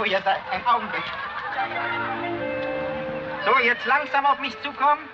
wo ihr seid. Ein Augenblick. So, jetzt langsam auf mich zukommen.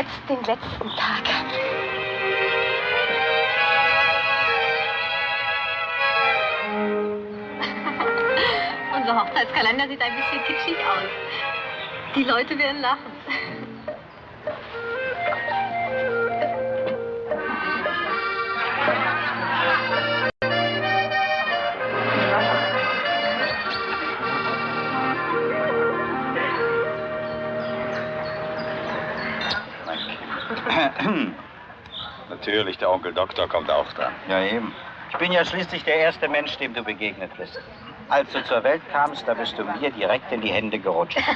Jetzt den letzten Tag. Unser Hochzeitskalender sieht ein bisschen kitschig aus. Die Leute werden lachen. Natürlich, der Onkel Doktor kommt auch dran. Ja, eben. Ich bin ja schließlich der erste Mensch, dem du begegnet bist. Als du zur Welt kamst, da bist du mir direkt in die Hände gerutscht.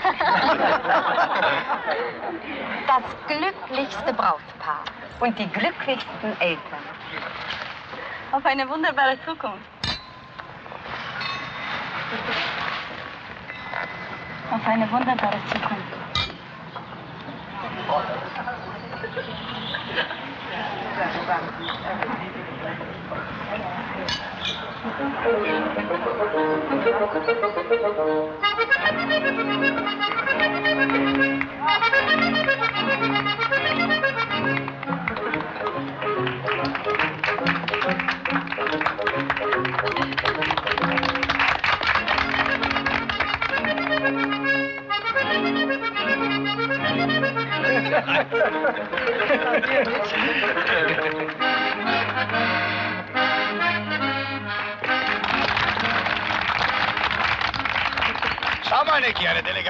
Das glücklichste Brautpaar und die glücklichsten Eltern. Auf eine wunderbare Zukunft. Auf eine wunderbare Zukunft. Schau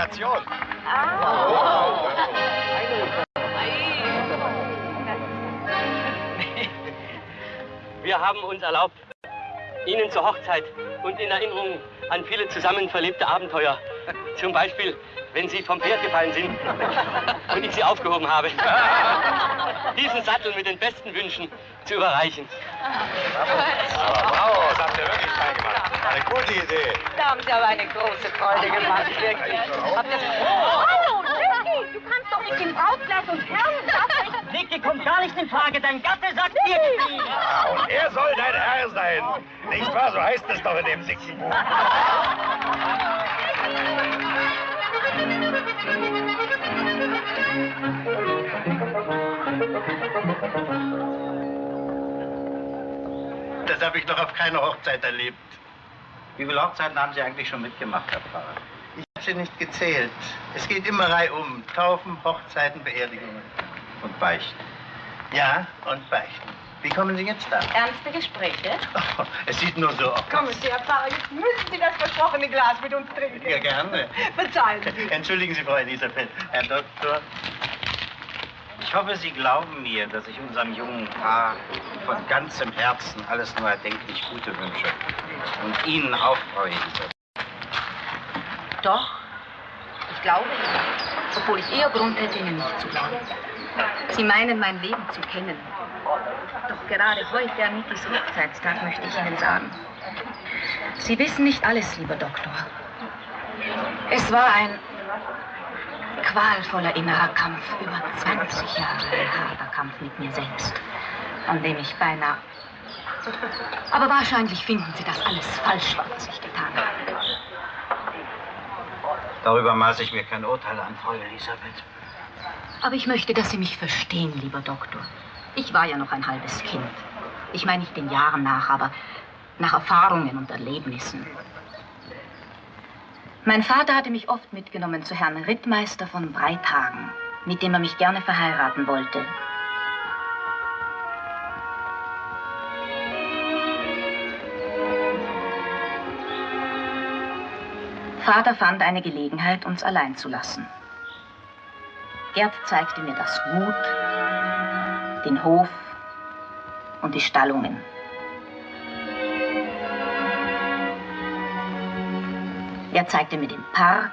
Eine Delegation. Wir haben uns erlaubt, Ihnen zur Hochzeit und in Erinnerung an viele zusammen verlebte Abenteuer, zum Beispiel, wenn Sie vom Pferd gefallen sind und ich Sie aufgehoben habe, diesen Sattel mit den besten Wünschen zu überreichen. Bravo, das habt ihr wirklich fein gemacht. Eine gute Idee. Da haben Sie aber eine große Freude gemacht, wirklich. Habt ihr... Oh, hallo, Niki, du kannst doch nicht den Brautkleid und Herren Niki kommt gar nicht in Frage. Dein Gatte sagt irgendwie. Ja, und er soll dein Herr sein. Nicht wahr? So heißt es doch in dem Sickenbuch. Das habe ich noch auf keiner Hochzeit erlebt. Wie viele Hochzeiten haben Sie eigentlich schon mitgemacht, Herr Pfarrer? Ich habe sie nicht gezählt. Es geht immer reihum. Taufen, Hochzeiten, Beerdigungen und Beichten. Ja, und Beichten. Wie kommen Sie jetzt da? Ernste Gespräche? Oh, es sieht nur so aus. Kommen Sie, Herr Pfarrer, jetzt müssen Sie das versprochene Glas mit uns trinken. Ja, gerne. Verzeihen Sie. Entschuldigen Sie, Frau Elisabeth. Herr Doktor, ich hoffe, Sie glauben mir, dass ich unserem jungen Paar von ganzem Herzen alles nur erdenklich Gute wünsche. Und Ihnen auch, Frau Elisabeth. Doch, ich glaube Ihnen. Obwohl ich eher Grund hätte, Ihnen nicht zu glauben. Sie meinen, mein Leben zu kennen. Doch gerade heute, am Mikis Hochzeitstag, möchte ich Ihnen sagen. Sie wissen nicht alles, lieber Doktor. Es war ein qualvoller innerer Kampf, über 20 Jahre harter Kampf mit mir selbst, an dem ich beinahe... Aber wahrscheinlich finden Sie das alles falsch, was ich getan habe. Darüber maße ich mir kein Urteil an, Frau Elisabeth. Aber ich möchte, dass Sie mich verstehen, lieber Doktor. Ich war ja noch ein halbes Kind. Ich meine nicht den Jahren nach, aber nach Erfahrungen und Erlebnissen. Mein Vater hatte mich oft mitgenommen zu Herrn Rittmeister von Breithagen, mit dem er mich gerne verheiraten wollte. Vater fand eine Gelegenheit, uns allein zu lassen. Gerd zeigte mir das Gut, den Hof und die Stallungen. Er zeigte mir den Park,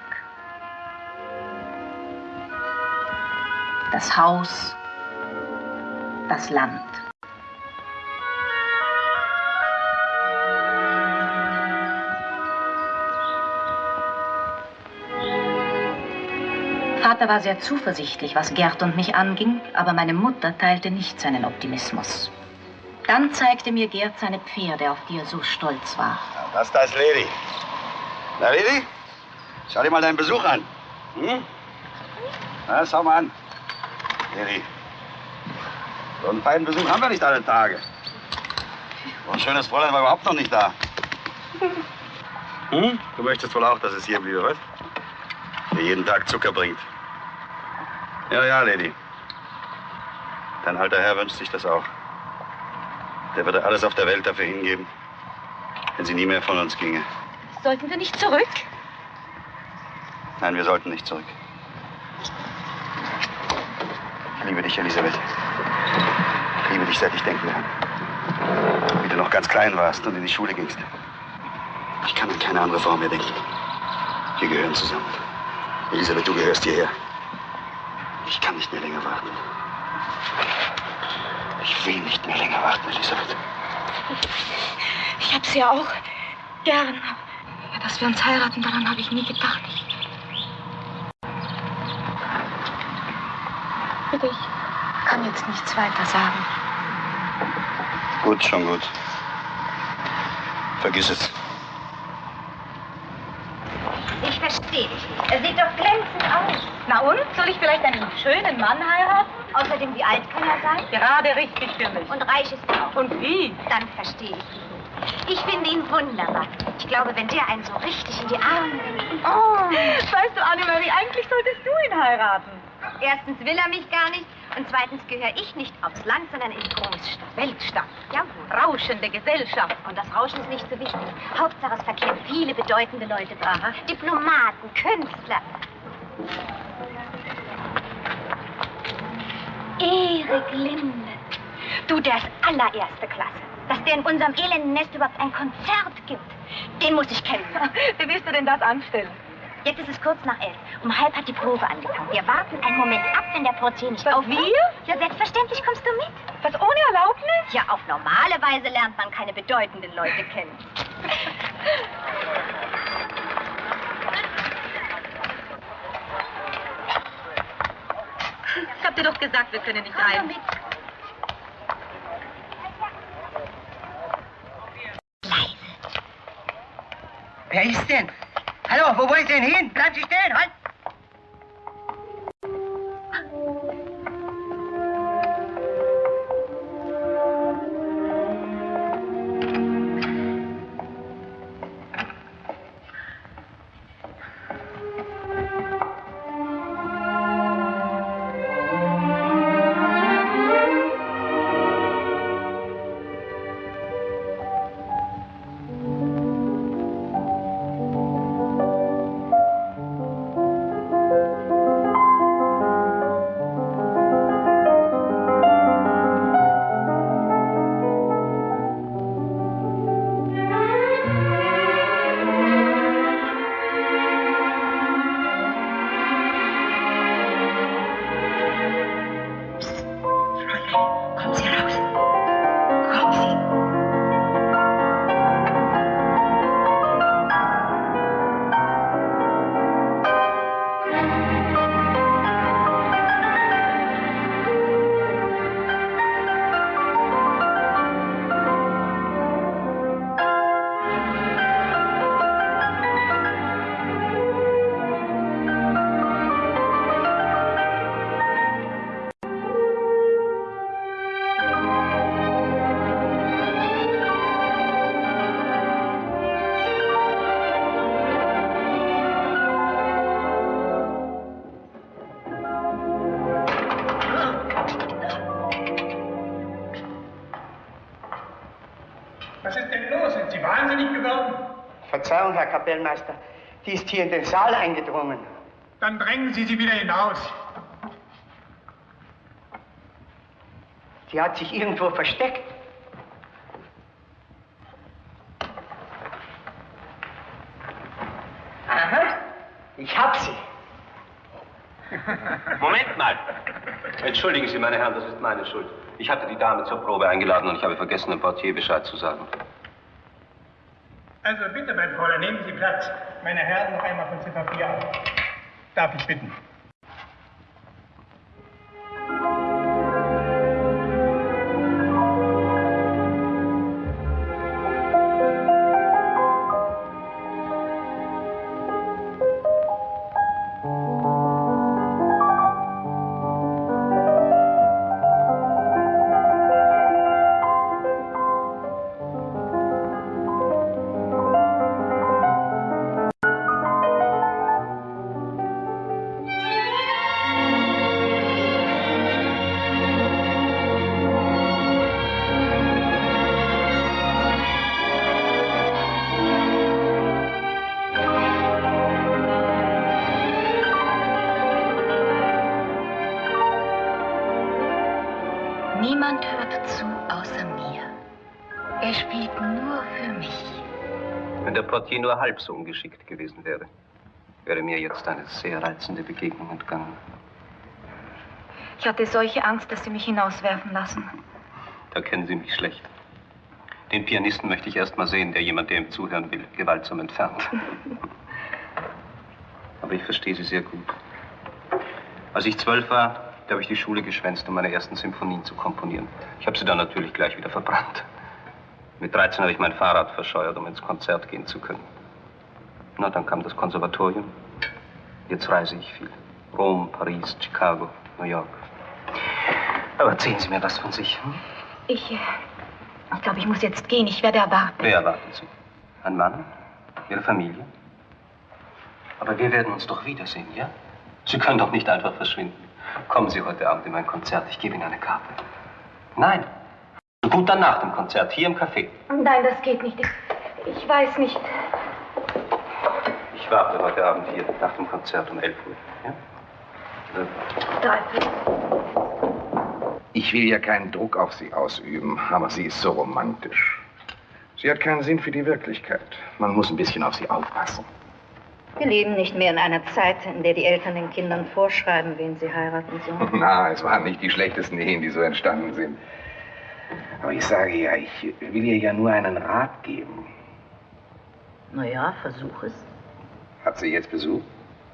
das Haus, das Land. Vater war sehr zuversichtlich, was Gerd und mich anging, aber meine Mutter teilte nicht seinen Optimismus. Dann zeigte mir Gerd seine Pferde, auf die er so stolz war. Das da ist Lady. Na, Lady? Schau dir mal deinen Besuch an. Hm? Na, schau mal an. Lady. So einen feinen Besuch haben wir nicht alle Tage. So ein schönes Fräulein war überhaupt noch nicht da. Hm? Du möchtest wohl auch, dass es hier bliebe, was? Dir jeden Tag Zucker bringt. Ja, ja, Lady. Dein alter Herr wünscht sich das auch. Der würde alles auf der Welt dafür hingeben, wenn sie nie mehr von uns ginge. Sollten wir nicht zurück? Nein, wir sollten nicht zurück. Ich liebe dich, Elisabeth. Ich liebe dich, seit ich denken kann. Wie du noch ganz klein warst und in die Schule gingst. Ich kann an keine andere Frau mehr denken. Wir gehören zusammen. Elisabeth, du gehörst hierher. Ich kann nicht mehr länger warten. Ich will nicht mehr länger warten, Elisabeth. Ich hab's ja auch gern. Dass wir uns heiraten, daran habe ich nie gedacht. Bitte, ich kann jetzt nichts weiter sagen. Gut, schon gut. Vergiss es. Ich verstehe dich nicht. Er sieht doch glänzend aus. Na und? Soll ich vielleicht einen schönen Mann heiraten? Außerdem, wie alt kann er sein? Gerade richtig für mich. Und reich ist er auch. Und wie? Dann verstehe ich ihn. Ich finde ihn wunderbar. Ich glaube, wenn der einen so richtig in die Arme nimmt. Oh, weißt du, Annemarie, eigentlich solltest du ihn heiraten. Erstens will er mich gar nicht und zweitens gehöre ich nicht aufs Land, sondern in die Großstadt. Weltstadt. Jawohl. Rauschende Gesellschaft. Und das Rauschen ist nicht so wichtig. Hauptsache, es verkehren viele bedeutende Leute dran. Diplomaten, Künstler. Erik Linde. Du, der ist allererste Klasse. Dass der in unserem elenden Nest überhaupt ein Konzert gibt, den muss ich kennen. Wie willst du denn das anstellen? Jetzt ist es kurz nach elf. Um halb hat die Probe angefangen. Wir warten einen Moment ab, wenn der Portier nicht Was, aufkommt. wir? Ja, selbstverständlich kommst du mit. Was ohne Erlaubnis? Ja, auf normale Weise lernt man keine bedeutenden Leute kennen. Ich hab dir doch gesagt, wir können nicht Komm rein. Wer ist denn? Hallo, wo wollt ihr denn hin? Bleiben Sie stehen, halt! Kapellmeister. Die ist hier in den Saal eingedrungen. Dann drängen Sie sie wieder hinaus. Sie hat sich irgendwo versteckt. Aha, ich hab sie. Moment mal. Entschuldigen Sie, meine Herren, das ist meine Schuld. Ich hatte die Dame zur Probe eingeladen und ich habe vergessen, dem Portier Bescheid zu sagen. Also bitte, mein Fräulein, nehmen Sie Platz. Meine Herren, noch einmal von Ziffer 4 ab. Darf ich bitten? Nur halb so ungeschickt gewesen wäre, wäre mir jetzt eine sehr reizende Begegnung entgangen. Ich hatte solche Angst, dass Sie mich hinauswerfen lassen. Da kennen Sie mich schlecht. Den Pianisten möchte ich erst mal sehen, der jemand, der ihm zuhören will, gewaltsam entfernt. Aber ich verstehe Sie sehr gut. Als ich zwölf war, da habe ich die Schule geschwänzt, um meine ersten Symphonien zu komponieren. Ich habe sie dann natürlich gleich wieder verbrannt. Mit 13 habe ich mein Fahrrad verscheuert, um ins Konzert gehen zu können. Na, dann kam das Konservatorium. Jetzt reise ich viel. Rom, Paris, Chicago, New York. Aber erzählen Sie mir was von sich. Hm? Ich, äh, ich glaube, ich muss jetzt gehen. Ich werde erwarten. Wer erwarten Sie? Ein Mann? Ihre Familie? Aber wir werden uns doch wiedersehen, ja? Sie können doch nicht einfach verschwinden. Kommen Sie heute Abend in mein Konzert. Ich gebe Ihnen eine Karte. Nein. Gut dann nach dem Konzert, hier im Café. Nein, das geht nicht. Ich, ich weiß nicht. Ich warte heute Abend hier nach dem Konzert um 11 Uhr. Ja? Ich will ja keinen Druck auf Sie ausüben, aber sie ist so romantisch. Sie hat keinen Sinn für die Wirklichkeit. Man muss ein bisschen auf sie aufpassen. Wir leben nicht mehr in einer Zeit, in der die Eltern den Kindern vorschreiben, wen sie heiraten sollen. Na, es waren nicht die schlechtesten Ehen, die so entstanden sind. Aber ich sage ja, ich will ihr ja nur einen Rat geben. Na ja, versuch es. Hat sie jetzt Besuch?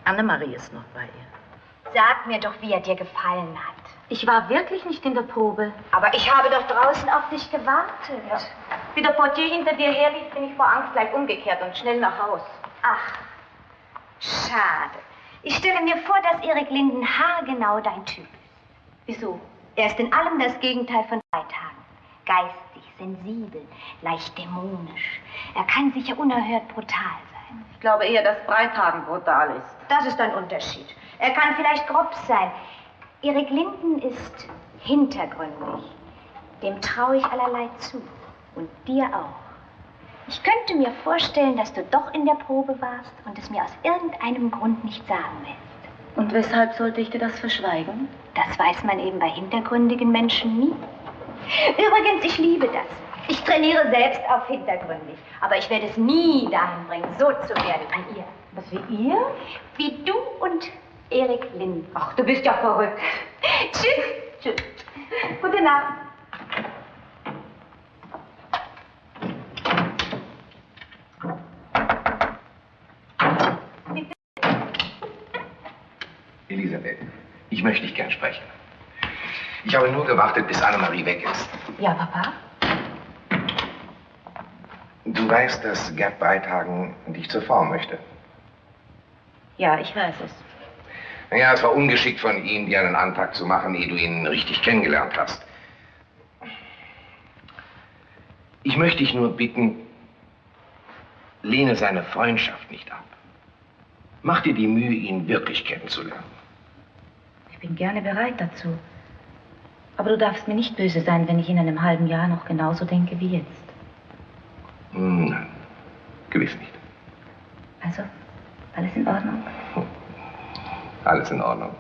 Annemarie ist noch bei ihr. Sag mir doch, wie er dir gefallen hat. Ich war wirklich nicht in der Probe. Aber ich habe doch draußen auf dich gewartet. Ja. Wie der Portier hinter dir herlief, bin ich vor Angst gleich umgekehrt und schnell nach Haus. Ach, schade. Ich stelle mir vor, dass Erik Linden haargenau dein Typ ist. Wieso? Er ist in allem das Gegenteil von Freitag. Geistig, sensibel, leicht dämonisch. Er kann sicher unerhört brutal sein. Ich glaube eher, dass Breithagen brutal ist. Das ist ein Unterschied. Er kann vielleicht grob sein. Erik Linden ist hintergründig. Dem traue ich allerlei zu. Und dir auch. Ich könnte mir vorstellen, dass du doch in der Probe warst und es mir aus irgendeinem Grund nicht sagen willst. Und weshalb sollte ich dir das verschweigen? Das weiß man eben bei hintergründigen Menschen nie. Übrigens, ich liebe das. Ich trainiere selbst auf hintergründig. Aber ich werde es nie dahin bringen, so zu werden wie ihr. Was wie ihr? Wie du und Erik Lind. Ach, du bist ja verrückt. Tschüss. Tschüss. Gute Nacht. Elisabeth, ich möchte dich gern sprechen. Ich habe nur gewartet, bis Annemarie weg ist. Ja, Papa? Du weißt, dass Gerd Beithagen dich zur Frau möchte. Ja, ich weiß es. Naja, es war ungeschickt von ihm, dir einen Antrag zu machen, ehe du ihn richtig kennengelernt hast. Ich möchte dich nur bitten, lehne seine Freundschaft nicht ab. Mach dir die Mühe, ihn wirklich kennenzulernen. Ich bin gerne bereit dazu. Aber du darfst mir nicht böse sein, wenn ich in einem halben Jahr noch genauso denke wie jetzt. Hm, Nein, gewiss nicht. Also, alles in Ordnung? Alles in Ordnung.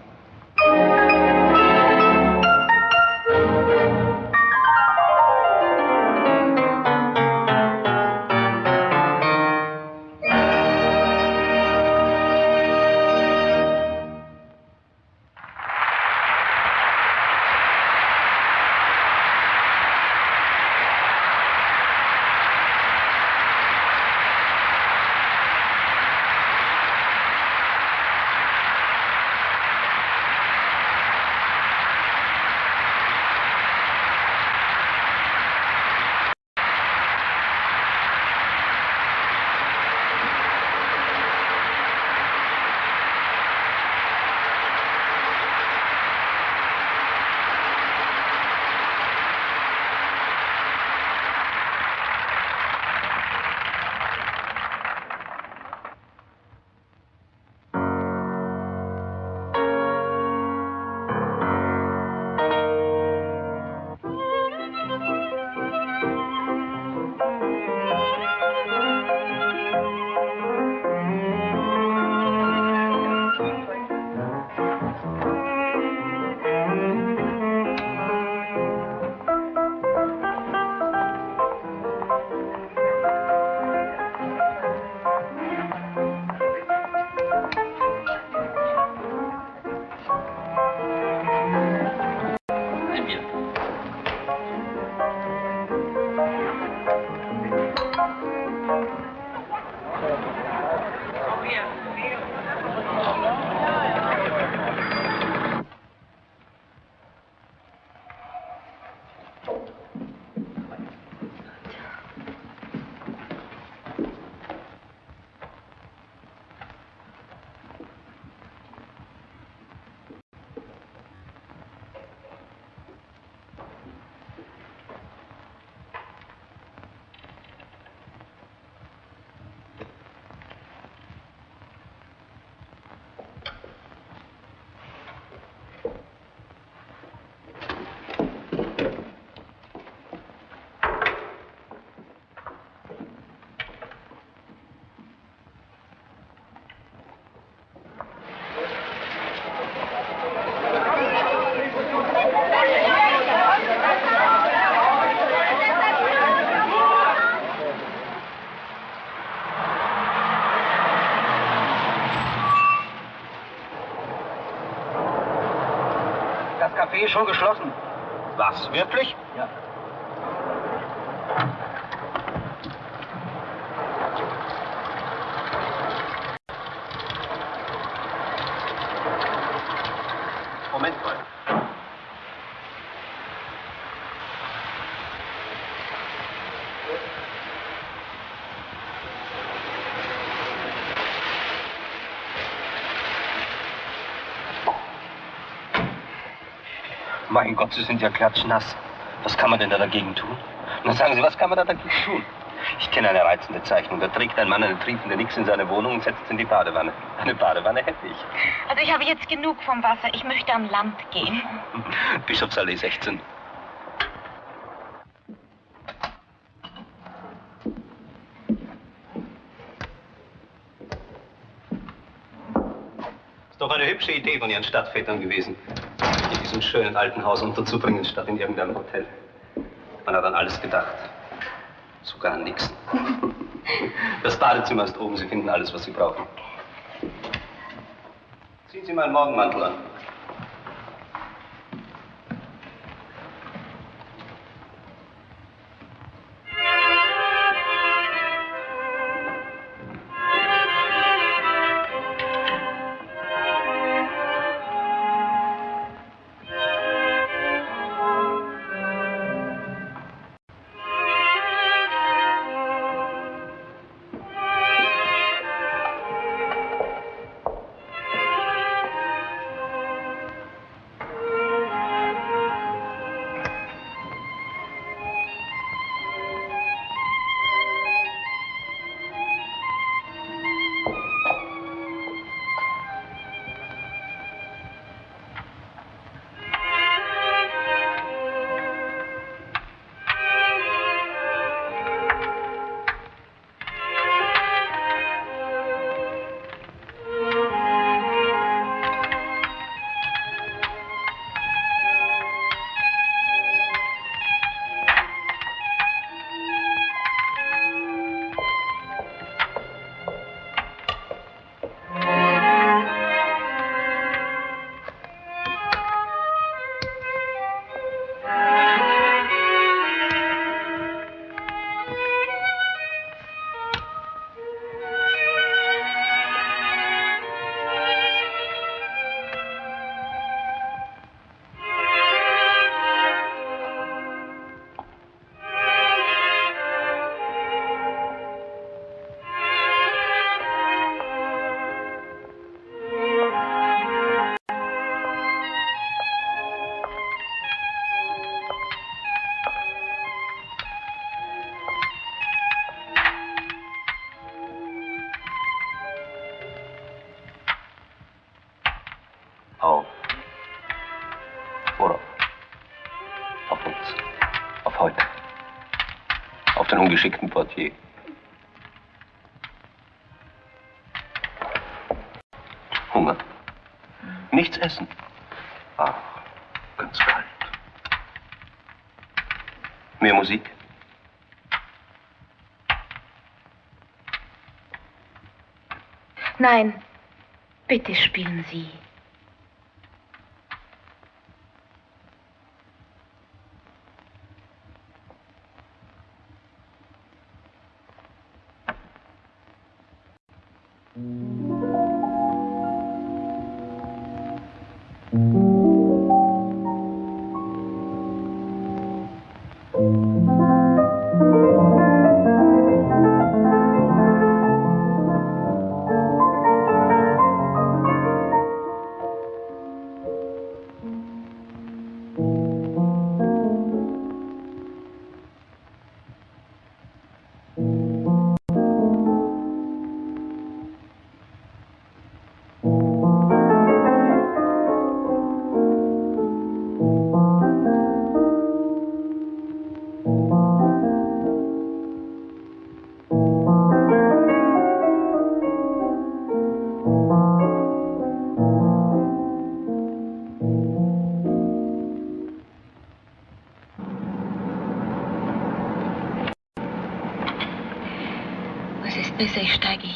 Schon geschlossen. Was, wirklich? Ja. Moment mal. Mein Gott, Sie sind ja klatschnass. Was kann man denn da dagegen tun? Na sagen Sie, was kann man da dagegen tun? Ich kenne eine reizende Zeichnung. Da trägt ein Mann eine triefende Nix in seine Wohnung und setzt in die Badewanne. Eine Badewanne hätte ich. Also ich habe jetzt genug vom Wasser. Ich möchte am Land gehen. Bischofsallee 16. Ist doch eine hübsche Idee von Ihren Stadtvätern gewesen, in diesem schönen alten Haus unterzubringen, statt in irgendeinem Hotel. Man hat an alles gedacht. Sogar an nichts. Das Badezimmer ist oben. Sie finden alles, was Sie brauchen. Ziehen Sie meinen Morgenmantel an. Ganz kalt. Mehr Musik. Nein, bitte spielen Sie.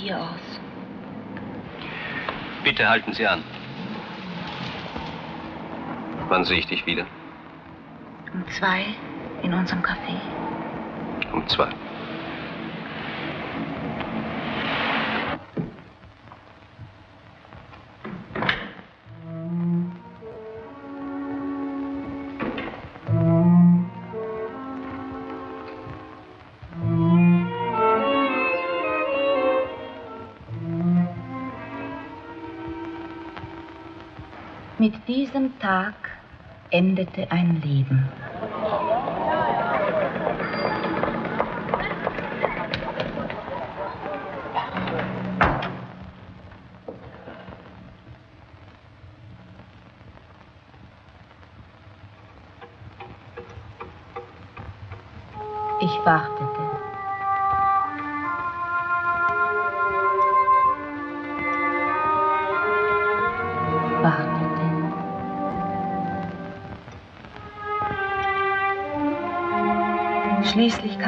Hier aus. Bitte halten Sie an. Wann sehe ich dich wieder? Um zwei in unserem Café. Um zwei. Diesem Tag endete ein Leben.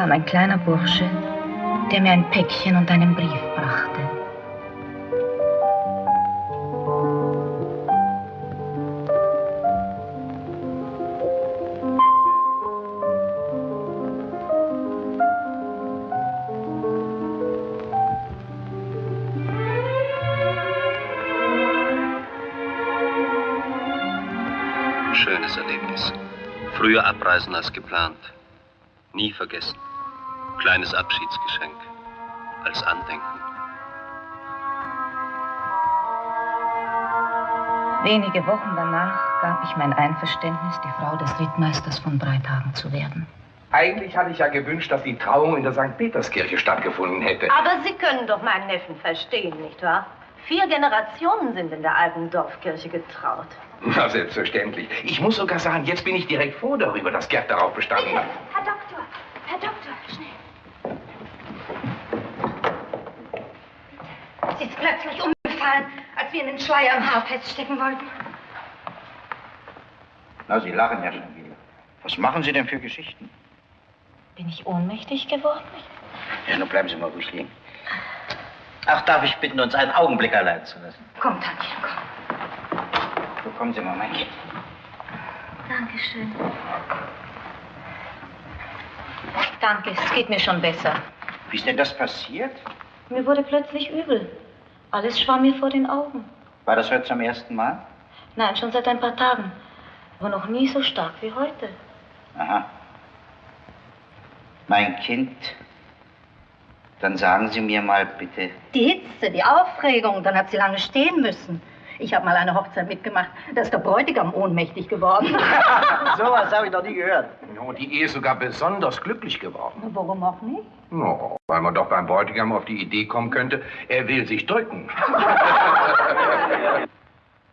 Kam ein kleiner Bursche, der mir ein Päckchen und einen Brief brachte. Schönes Erlebnis. Früher abreisen als geplant. Nie vergessen. Kleines Abschiedsgeschenk. Als Andenken. Wenige Wochen danach gab ich mein Einverständnis, die Frau des Rittmeisters von Breithagen zu werden. Eigentlich hatte ich ja gewünscht, dass die Trauung in der St. Peterskirche stattgefunden hätte. Aber Sie können doch meinen Neffen verstehen, nicht wahr? Vier Generationen sind in der alten Dorfkirche getraut. Na, selbstverständlich. Ich muss sogar sagen, jetzt bin ich direkt froh darüber, dass Gerd darauf bestanden hat. Herr Doktor, Herr Doktor, schnell. Sie ist umgefallen, als wir in den Schleier am Haar feststecken wollten. Na, Sie lachen ja schon wieder. Was machen Sie denn für Geschichten? Bin ich ohnmächtig geworden? Ja, nun bleiben Sie mal ruhig liegen. Ach, darf ich bitten, uns einen Augenblick allein zu lassen? Komm, Tantchen, komm. So, kommen Sie mal, mein Kind. Dankeschön. Danke, es geht mir schon besser. Wie ist denn das passiert? Mir wurde plötzlich übel. Alles schwamm mir vor den Augen. War das heute zum ersten Mal? Nein, schon seit ein paar Tagen. Aber noch nie so stark wie heute. Aha. Mein Kind, dann sagen Sie mir mal bitte, Die Hitze, die Aufregung, dann hat sie lange stehen müssen. Ich habe mal eine Hochzeit mitgemacht. Da ist der Bräutigam ohnmächtig geworden. Sowas habe ich noch nie gehört. No, die Ehe ist sogar besonders glücklich geworden. Warum auch nicht? No, weil man doch beim Bräutigam auf die Idee kommen könnte, er will sich drücken.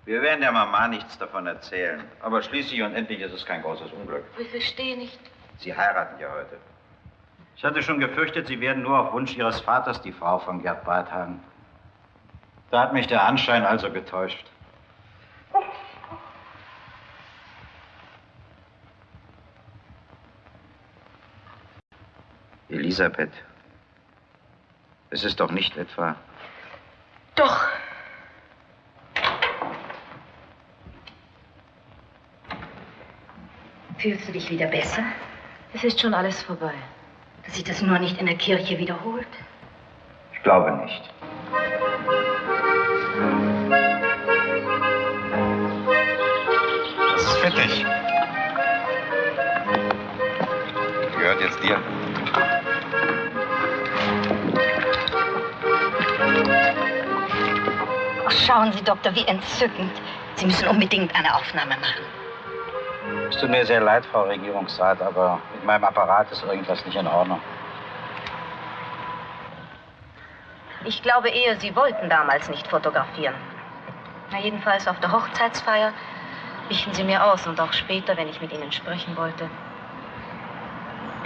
Wir werden der Mama nichts davon erzählen. Aber schließlich und endlich ist es kein großes Unglück. Ich verstehe nicht. Sie heiraten ja heute. Ich hatte schon gefürchtet, Sie werden nur auf Wunsch Ihres Vaters die Frau von Gerd Barthagen. Da hat mich der Anschein also getäuscht. Elisabeth, es ist doch nicht etwa. Doch. Fühlst du dich wieder besser? Es ist schon alles vorbei. Dass sich das nur nicht in der Kirche wiederholt? Ich glaube nicht. Fettig. Gehört jetzt dir. Ach, schauen Sie, Doktor, wie entzückend. Sie müssen unbedingt eine Aufnahme machen. Es tut mir sehr leid, Frau Regierungsrat, aber mit meinem Apparat ist irgendwas nicht in Ordnung. Ich glaube eher, Sie wollten damals nicht fotografieren. Na, jedenfalls auf der Hochzeitsfeier wichen Sie mir aus und auch später, wenn ich mit Ihnen sprechen wollte.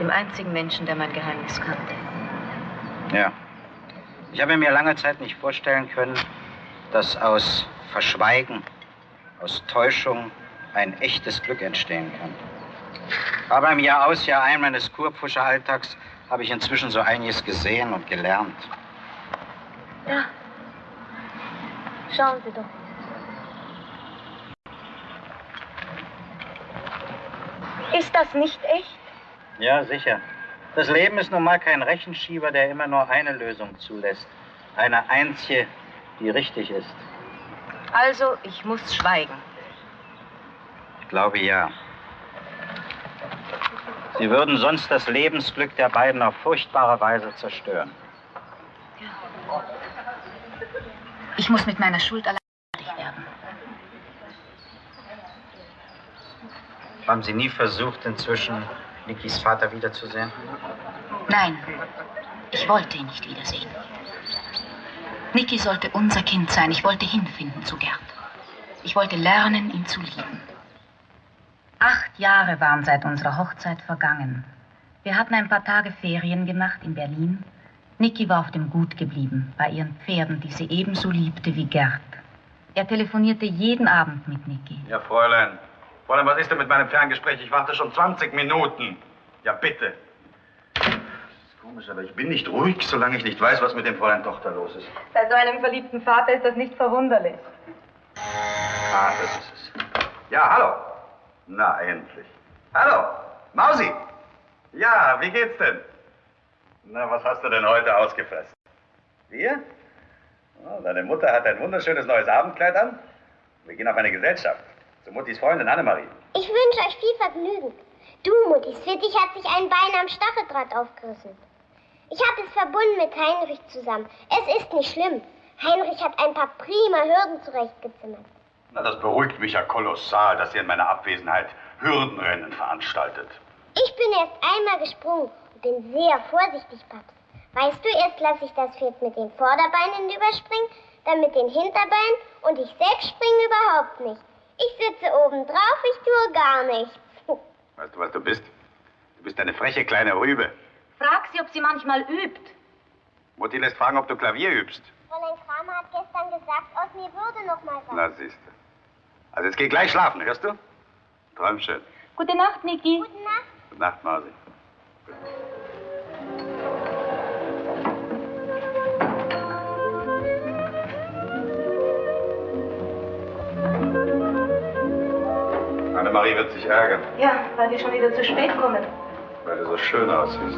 Dem einzigen Menschen, der mein Geheimnis kannte. Ja. Ich habe mir lange Zeit nicht vorstellen können, dass aus Verschweigen, aus Täuschung ein echtes Glück entstehen kann. Aber im Jahr aus, Jahr ein meines Kurpfuscher-Alltags habe ich inzwischen so einiges gesehen und gelernt. Da. Schauen Sie doch. Ist das nicht echt? Ja, sicher. Das Leben ist nun mal kein Rechenschieber, der immer nur eine Lösung zulässt. Eine einzige, die richtig ist. Also, ich muss schweigen. Ich glaube ja. Sie würden sonst das Lebensglück der beiden auf furchtbare Weise zerstören. Ich muss mit meiner Schuld allein fertig werden. Haben Sie nie versucht, inzwischen Nikis Vater wiederzusehen? Nein, ich wollte ihn nicht wiedersehen. Niki sollte unser Kind sein. Ich wollte hinfinden zu Gerd. Ich wollte lernen, ihn zu lieben. Acht Jahre waren seit unserer Hochzeit vergangen. Wir hatten ein paar Tage Ferien gemacht in Berlin. Niki war auf dem Gut geblieben, bei ihren Pferden, die sie ebenso liebte wie Gerd. Er telefonierte jeden Abend mit Niki. Ja, Fräulein. Fräulein, was ist denn mit meinem Ferngespräch? Ich warte schon 20 Minuten. Ja, bitte. Das ist komisch, aber ich bin nicht ruhig, solange ich nicht weiß, was mit dem Fräulein Tochter los ist. Bei so einem verliebten Vater ist das nicht verwunderlich. Ah, das ist es. Ja, hallo. Na, endlich. Hallo, Mausi. Ja, wie geht's denn? Na, was hast du denn heute ausgefressen? Wir? Oh, deine Mutter hat ein wunderschönes neues Abendkleid an. Wir gehen auf eine Gesellschaft. Zu Muttis Freundin Annemarie. Ich wünsche euch viel Vergnügen. Du, Muttis Fittich hat sich ein Bein am Stacheldraht aufgerissen. Ich habe es verbunden mit Heinrich zusammen. Es ist nicht schlimm. Heinrich hat ein paar prima Hürden zurechtgezimmert. Na, das beruhigt mich ja kolossal, dass ihr in meiner Abwesenheit Hürdenrennen veranstaltet. Ich bin erst einmal gesprungen und bin sehr vorsichtig, Paps. Weißt du, erst lasse ich das Pferd mit den Vorderbeinen überspringen, dann mit den Hinterbeinen und ich selbst springe überhaupt nicht. Ich sitze oben drauf, ich tue gar nichts. Weißt du, was du bist? Du bist eine freche kleine Rübe. Frag sie, ob sie manchmal übt. Mutti lässt fragen, ob du Klavier übst. Fräulein Kramer hat gestern gesagt, aus mir würde noch mal was. Na, siehst du. Also jetzt geh gleich schlafen, hörst du? Träum schön. Gute Nacht, Niki. Gute Nacht. Gute Nacht, Mausi. Annemarie wird sich ärgern, Ja, weil wir schon wieder zu spät kommen. weil du so schön aussiehst.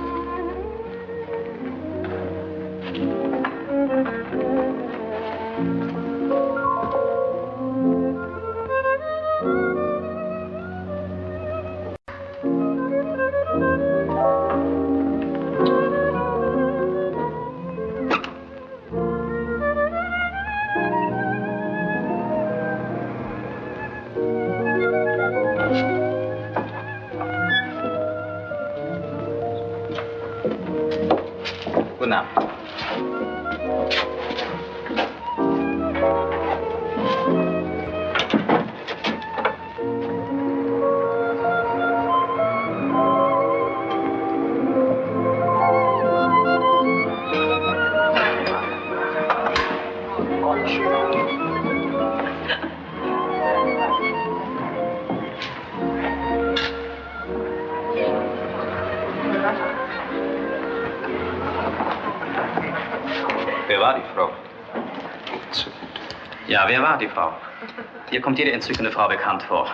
Die Frau? Hier kommt jede entzückende Frau bekannt vor.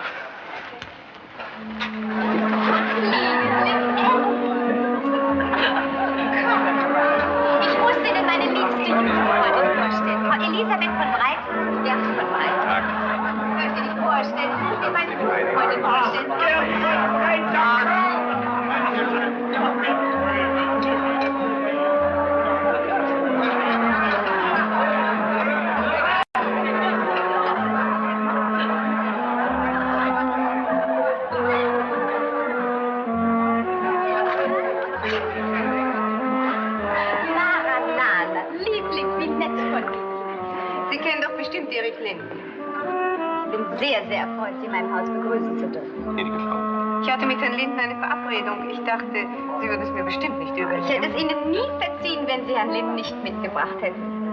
Ich hatte mit Herrn Linden eine Verabredung. Ich dachte, Sie würden es mir bestimmt nicht übel Ich hätte es Ihnen nie verziehen, wenn Sie Herrn Lind nicht mitgebracht hätten.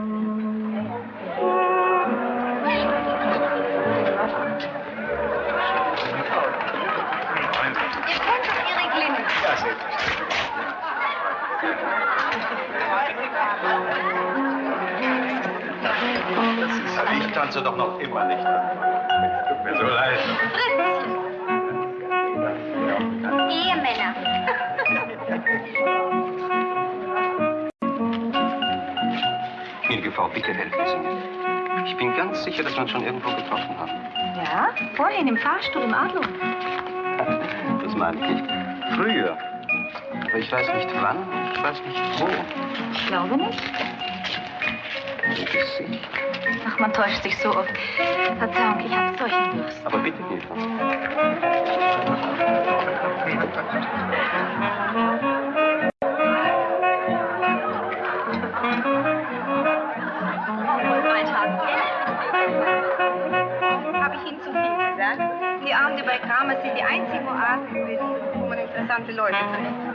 Ihr kennt doch Erik Linden. Ja, selbstverständlich. Ich tanze doch noch immer nicht. Tut mir so leid. Ehemänner. Bitte helfen Sie mir. Ich bin ganz sicher, dass wir uns schon irgendwo getroffen haben. Ja, vorhin im Fahrstuhl im Adler. Das meine ich nicht. Früher. Aber ich weiß nicht wann, ich weiß nicht wo. Ich glaube nicht. Gesicht. Ach, man täuscht sich so oft. Verzeihung, ich habe solchen Durst. Aber bitte, Eva. Bei Kramer sind die einzigen Oasen wo man interessante Leute trifft.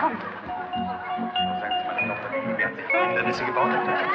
Kommt. Dann ist sie gebaut. Wirklich,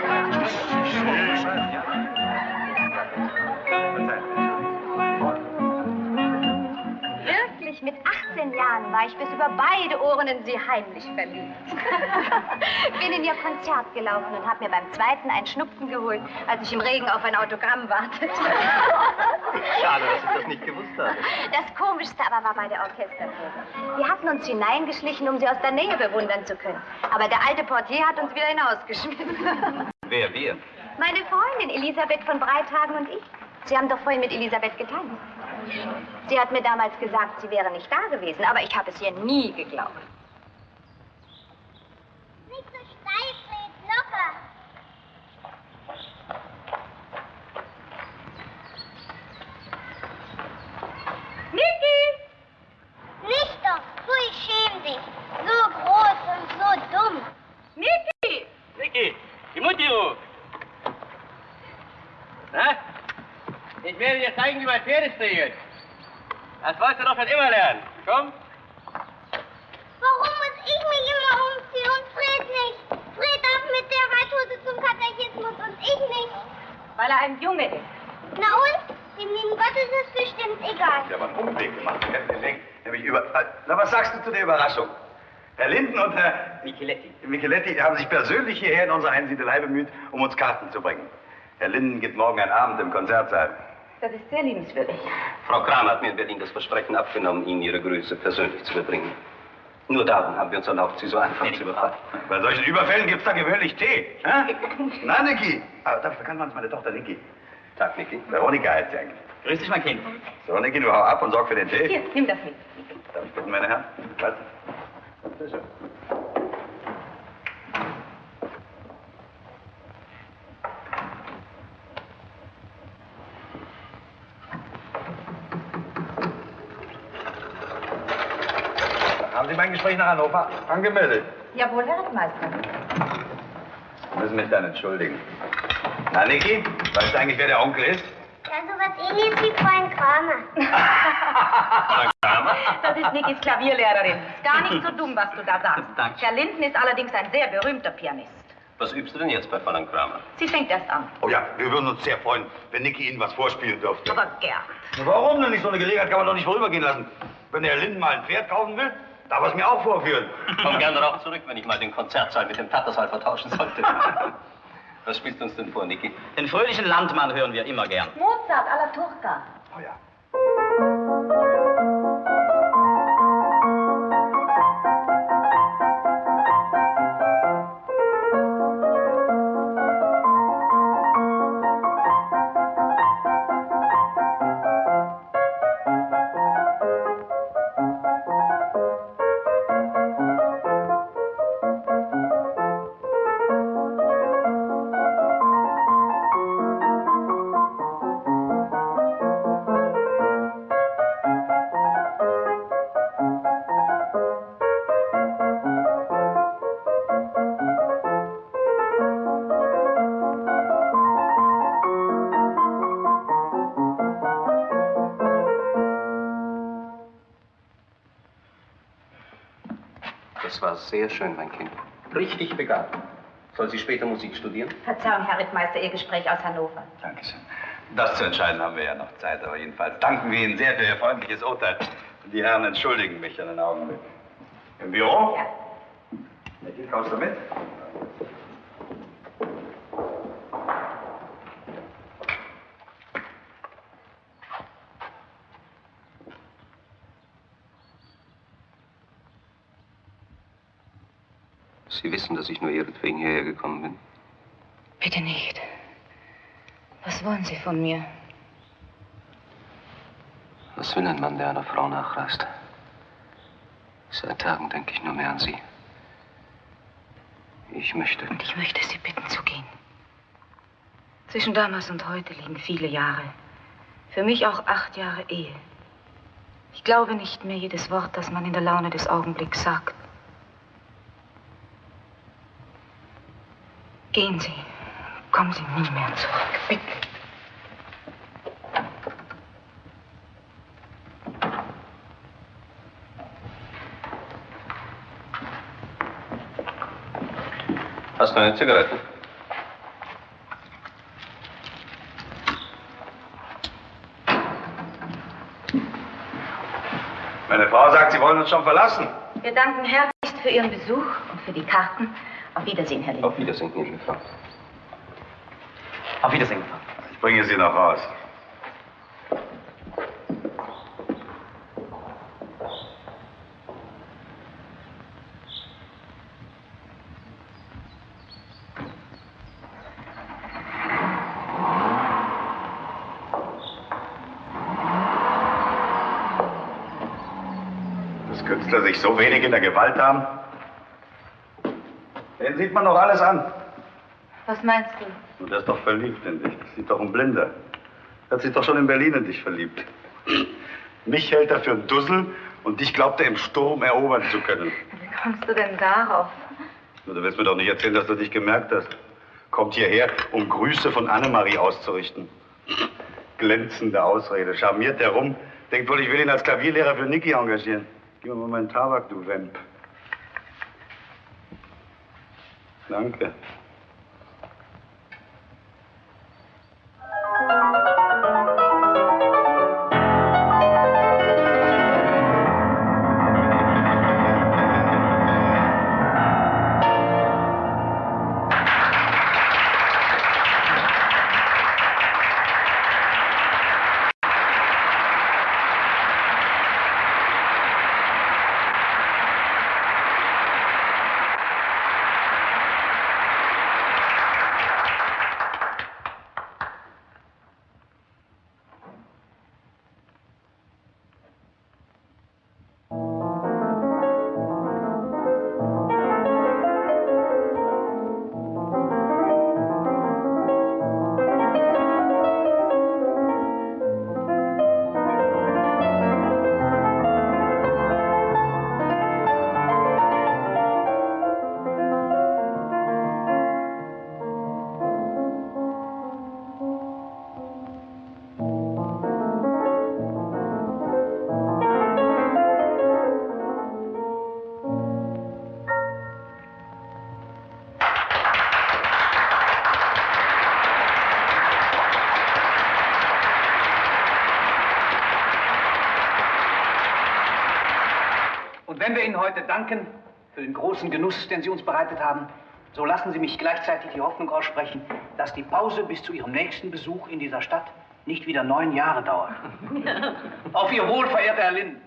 war ich bis über beide Ohren in sie heimlich verliebt. Bin in ihr Konzert gelaufen und habe mir beim zweiten einen Schnupfen geholt, als ich im Regen auf ein Autogramm wartete. Schade, dass ich das nicht gewusst habe. Das Komischste aber war bei der Orchesterprobe. Wir hatten uns hineingeschlichen, um sie aus der Nähe bewundern zu können. Aber der alte Portier hat uns wieder hinausgeschmissen. Wer, wir? Meine Freundin Elisabeth von Breithagen und ich. Sie haben doch vorhin mit Elisabeth getanzt. Sie hat mir damals gesagt, sie wäre nicht da gewesen, aber ich habe es ihr nie geglaubt. Nicht so steif, Fred, locker. Niki! Nicht doch, Pfui, schäm dich. So groß und so dumm. Niki! Niki, die Mutti ruft. Na? Ich werde dir zeigen, wie man Pferde striegelt. Das wolltest du doch schon immer lernen. Komm. Warum muss ich mich immer umziehen und Fred nicht? Fred darf mit der Reithose zum Katechismus und ich nicht. Weil er ein Junge ist. Na und? Dem lieben Gott ist es bestimmt egal. Ich habe einen Umweg gemacht. Nämlich über. Äh, Na, was sagst du zu der Überraschung? Herr Linden und Herr Micheletti. Micheletti haben sich persönlich hierher in unsere Einsiedelei bemüht, um uns Karten zu bringen. Herr Linden gibt morgen einen Abend im Konzertsaal. Das ist sehr liebenswürdig. Frau Kramer hat mir in Berlin das Versprechen abgenommen, Ihnen Ihre Grüße persönlich zu überbringen. Nur darum haben wir uns erlaubt, Sie so einfach zu überfallen. Bei solchen Überfällen gibt's da gewöhnlich Tee. Hä? Na, Niki. Aber dafür kann man meine Tochter Niki. Tag, Niki. Veronika heißt sie eigentlich. Grüß dich, mein Kind. So, Niki, du hau ab und sorg für den Tee. Hier, nimm das mit. Darf ich bitten, meine Herren? Was? Bitte schön. Sie mein Gespräch nach Hannover angemeldet? Jawohl, Herr Rittmeister. Sie müssen mich dann entschuldigen. Na, Niki, weißt du eigentlich, wer der Onkel ist? Ja, sowas ähnliches wie Freund Kramer. Das ist Nikis Klavierlehrerin. Ist gar nicht so dumm, was du da sagst. Danke. Herr Linden ist allerdings ein sehr berühmter Pianist. Was übst du denn jetzt bei Fräulein Kramer? Sie fängt erst an. Oh ja, wir würden uns sehr freuen, wenn Niki Ihnen was vorspielen dürfte. Aber gern. Warum denn nicht? So eine Gelegenheit kann man doch nicht vorübergehen lassen. Wenn der Linden mal ein Pferd kaufen will, darf es mir auch vorführen. Komm gerne darauf zurück, wenn ich mal den Konzertsaal mit dem Tattersaal vertauschen sollte. Was spielst du uns denn vor, Niki? Den fröhlichen Landmann hören wir immer gern. Mozart alla Turca. Oh ja. Sehr schön, mein Kind. Richtig begabt. Soll sie später Musik studieren? Verzeihung, Herr Rittmeister, Ihr Gespräch aus Hannover. Dankeschön. Das zu entscheiden haben wir ja noch Zeit, aber jedenfalls danken wir Ihnen sehr für Ihr freundliches Urteil. Die Herren entschuldigen mich einen Augenblick. Im Büro? Ja. Niki, kommst du mit? Sie wissen, dass ich nur ihretwegen hierher gekommen bin. Bitte nicht. Was wollen Sie von mir? Was will ein Mann, der einer Frau nachreist? Seit Tagen denke ich nur mehr an sie. Ich möchte. Und ich möchte Sie bitten zu gehen. Zwischen damals und heute liegen viele Jahre. Für mich auch acht Jahre Ehe. Ich glaube nicht mehr jedes Wort, das man in der Laune des Augenblicks sagt. Gehen Sie. Kommen Sie nie mehr zurück. Bitte. Hast du eine Zigarette? Meine Frau sagt, Sie wollen uns schon verlassen. Wir danken herzlichst für Ihren Besuch und für die Karten. Auf Wiedersehen, Herr Lehmann. Auf Wiedersehen, gnädige Frau. Auf Wiedersehen. Ich bringe Sie noch raus. Dass Künstler sich so wenig in der Gewalt haben? Sieht man doch alles an. Was meinst du? Der ist doch verliebt in dich. Das sieht doch ein Blinder. Er hat sich doch schon in Berlin in dich verliebt. Mich hält er für einen Dussel und dich glaubt er im Sturm erobern zu können. Wie kommst du denn darauf? Du willst mir doch nicht erzählen, dass du dich gemerkt hast. Kommt hierher, um Grüße von Annemarie auszurichten. Glänzende Ausrede. Charmiert herum. Denkt wohl, ich will ihn als Klavierlehrer für Niki engagieren. Gib mir mal meinen Tabak, du Wemp. Danke. Heute danken für den großen Genuss, den Sie uns bereitet haben. So lassen Sie mich gleichzeitig die Hoffnung aussprechen, dass die Pause bis zu Ihrem nächsten Besuch in dieser Stadt nicht wieder neun Jahre dauert. Auf Ihr Wohl, verehrter Herr Linden.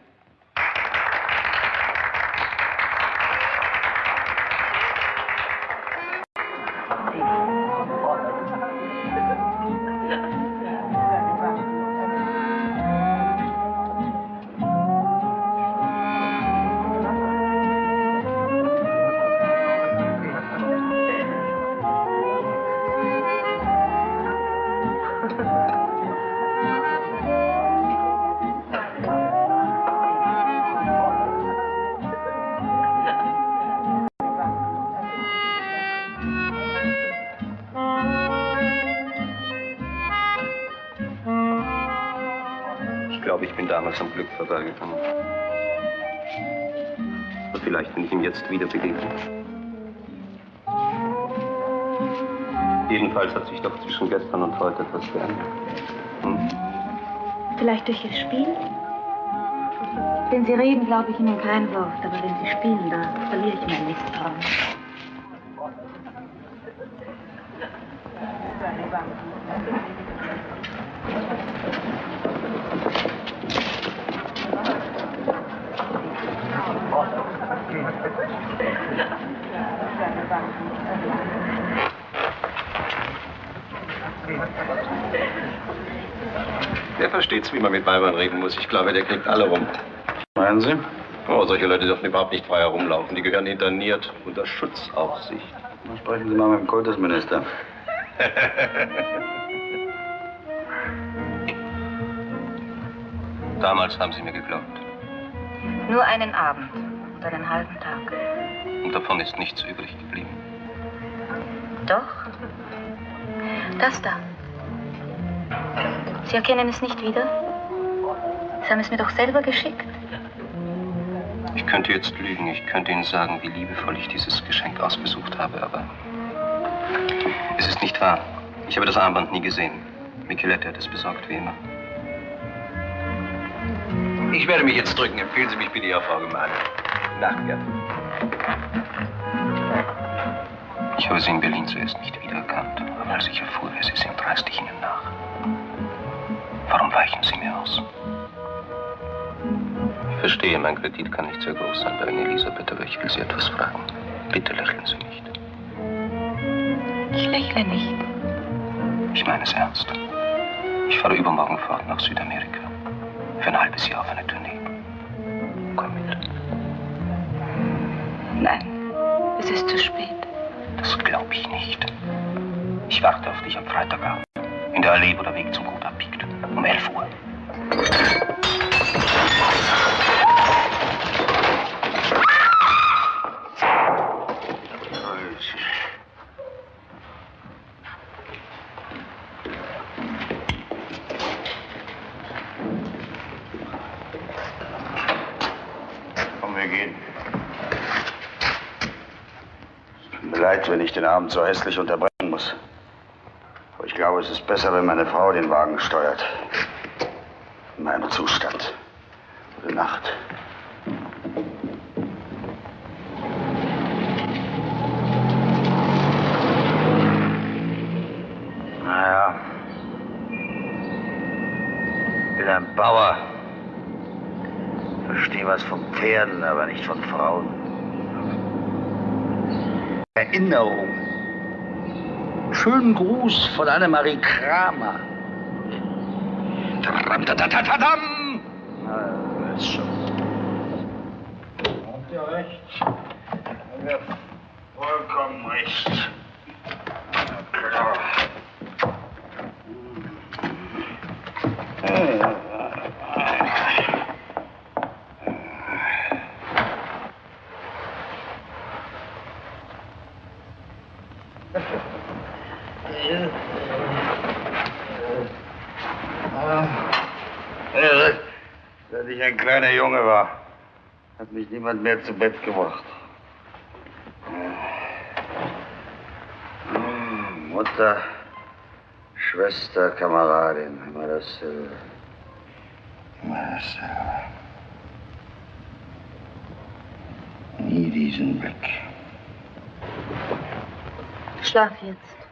Bin am Glück vorbeigegangen. Aber vielleicht, wenn ich ihm jetzt wieder begegne. Jedenfalls hat sich doch zwischen gestern und heute etwas geändert. Hm? Vielleicht durch Ihr Spiel? Wenn Sie reden, glaube ich Ihnen kein Wort, aber wenn Sie spielen, da verliere ich mein Misstrauen. Der versteht's, wie man mit Weibern reden muss. Ich glaube, der kriegt alle rum. Meinen Sie? Oh, solche Leute dürfen überhaupt nicht frei herumlaufen. Die gehören interniert unter Schutzaufsicht. Dann sprechen Sie mal mit dem Kultusminister. Damals haben sie mir geglaubt. Nur einen Abend und einen halben Tag. Und davon ist nichts übrig geblieben. Doch. Das da. Sie erkennen es nicht wieder? Sie haben es mir doch selber geschickt. Ich könnte jetzt lügen. Ich könnte Ihnen sagen, wie liebevoll ich dieses Geschenk ausgesucht habe, aber es ist nicht wahr. Ich habe das Armband nie gesehen. Micheletti hat es besorgt, wie immer. Ich werde mich jetzt drücken. Empfehlen Sie mich bitte, Ihrer Frau Gemahlin. Nacht, Gerd. Ich habe Sie in Berlin zuerst nicht wiedererkannt, aber als ich erfuhr, wer Sie sind, reiste ich Ihnen nach. Warum weichen Sie mir aus? Ich verstehe, mein Kredit kann nicht sehr groß sein bei Ihnen, Elisabeth, aber ich will Sie etwas fragen. Bitte lächeln Sie nicht. Ich lächle nicht. Ich meine es ernst. Ich fahre übermorgen fort nach Südamerika. Für ein halbes Jahr auf eine Tournee. Komm mit. Nein, es ist zu spät. Das glaube ich nicht. Ich warte auf dich am Freitagabend. In der Allee, wo der Weg zum Gut abbiegt. Um 11 Uhr. Komm, wir gehen. Es tut mir leid, wenn ich den Abend so hässlich unterbrechen muss. Aber ich glaube, es ist besser, wenn meine Frau den Wagen steuert. In meinem Zustand. Gute Nacht. Naja. Ich bin ein Bauer. Verstehe was von Pferden, aber nicht von Frauen. Erinnerung. Schönen Gruß von Annemarie Kramer. Tadam! Na, ist schon. Habt ihr recht. Habt vollkommen recht. Na klar. Ja, Seit ich ein kleiner Junge war, hat mich niemand mehr zu Bett gebracht. Hm, Mutter, Schwester, Kameradin, immer dasselbe. Immer dasselbe. nie diesen Blick. Schlaf jetzt.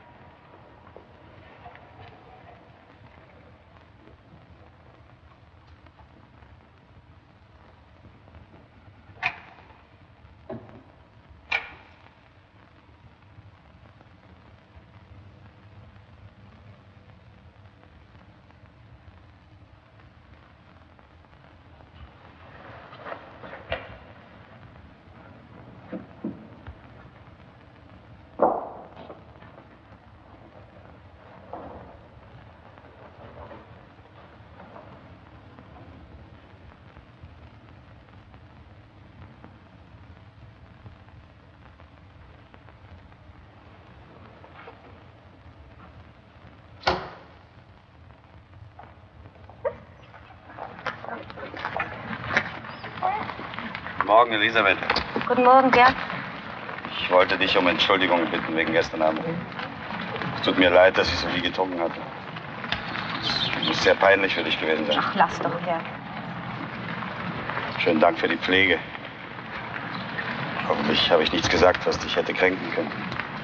Morgen, Elisabeth. Guten Morgen, Gerd. Ich wollte dich um Entschuldigung bitten wegen gestern Abend. Es tut mir leid, dass ich so viel getrunken hatte. Es muss sehr peinlich für dich gewesen sein. Ach, lass doch, Gerd. Schönen Dank für die Pflege. Hoffentlich habe ich nichts gesagt, was dich hätte kränken können.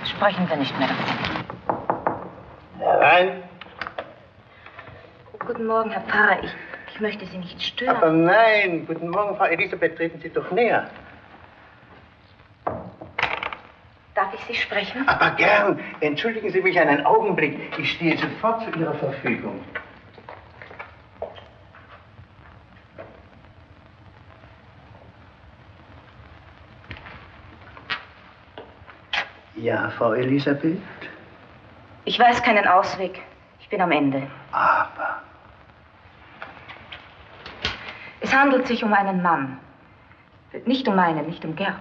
Sprechen wir nicht mehr davon. Herein. Guten Morgen, Herr Pfarrer. Ich, ich möchte Sie nicht stören. Aber nein, guten Morgen, Frau Elisabeth, treten Sie doch näher. Darf ich Sie sprechen? Aber gern. Entschuldigen Sie mich einen Augenblick. Ich stehe sofort zu Ihrer Verfügung. Ja, Frau Elisabeth? Ich weiß keinen Ausweg. Ich bin am Ende. Aber. Es handelt sich um einen Mann. Nicht um meinen, nicht um Gerd.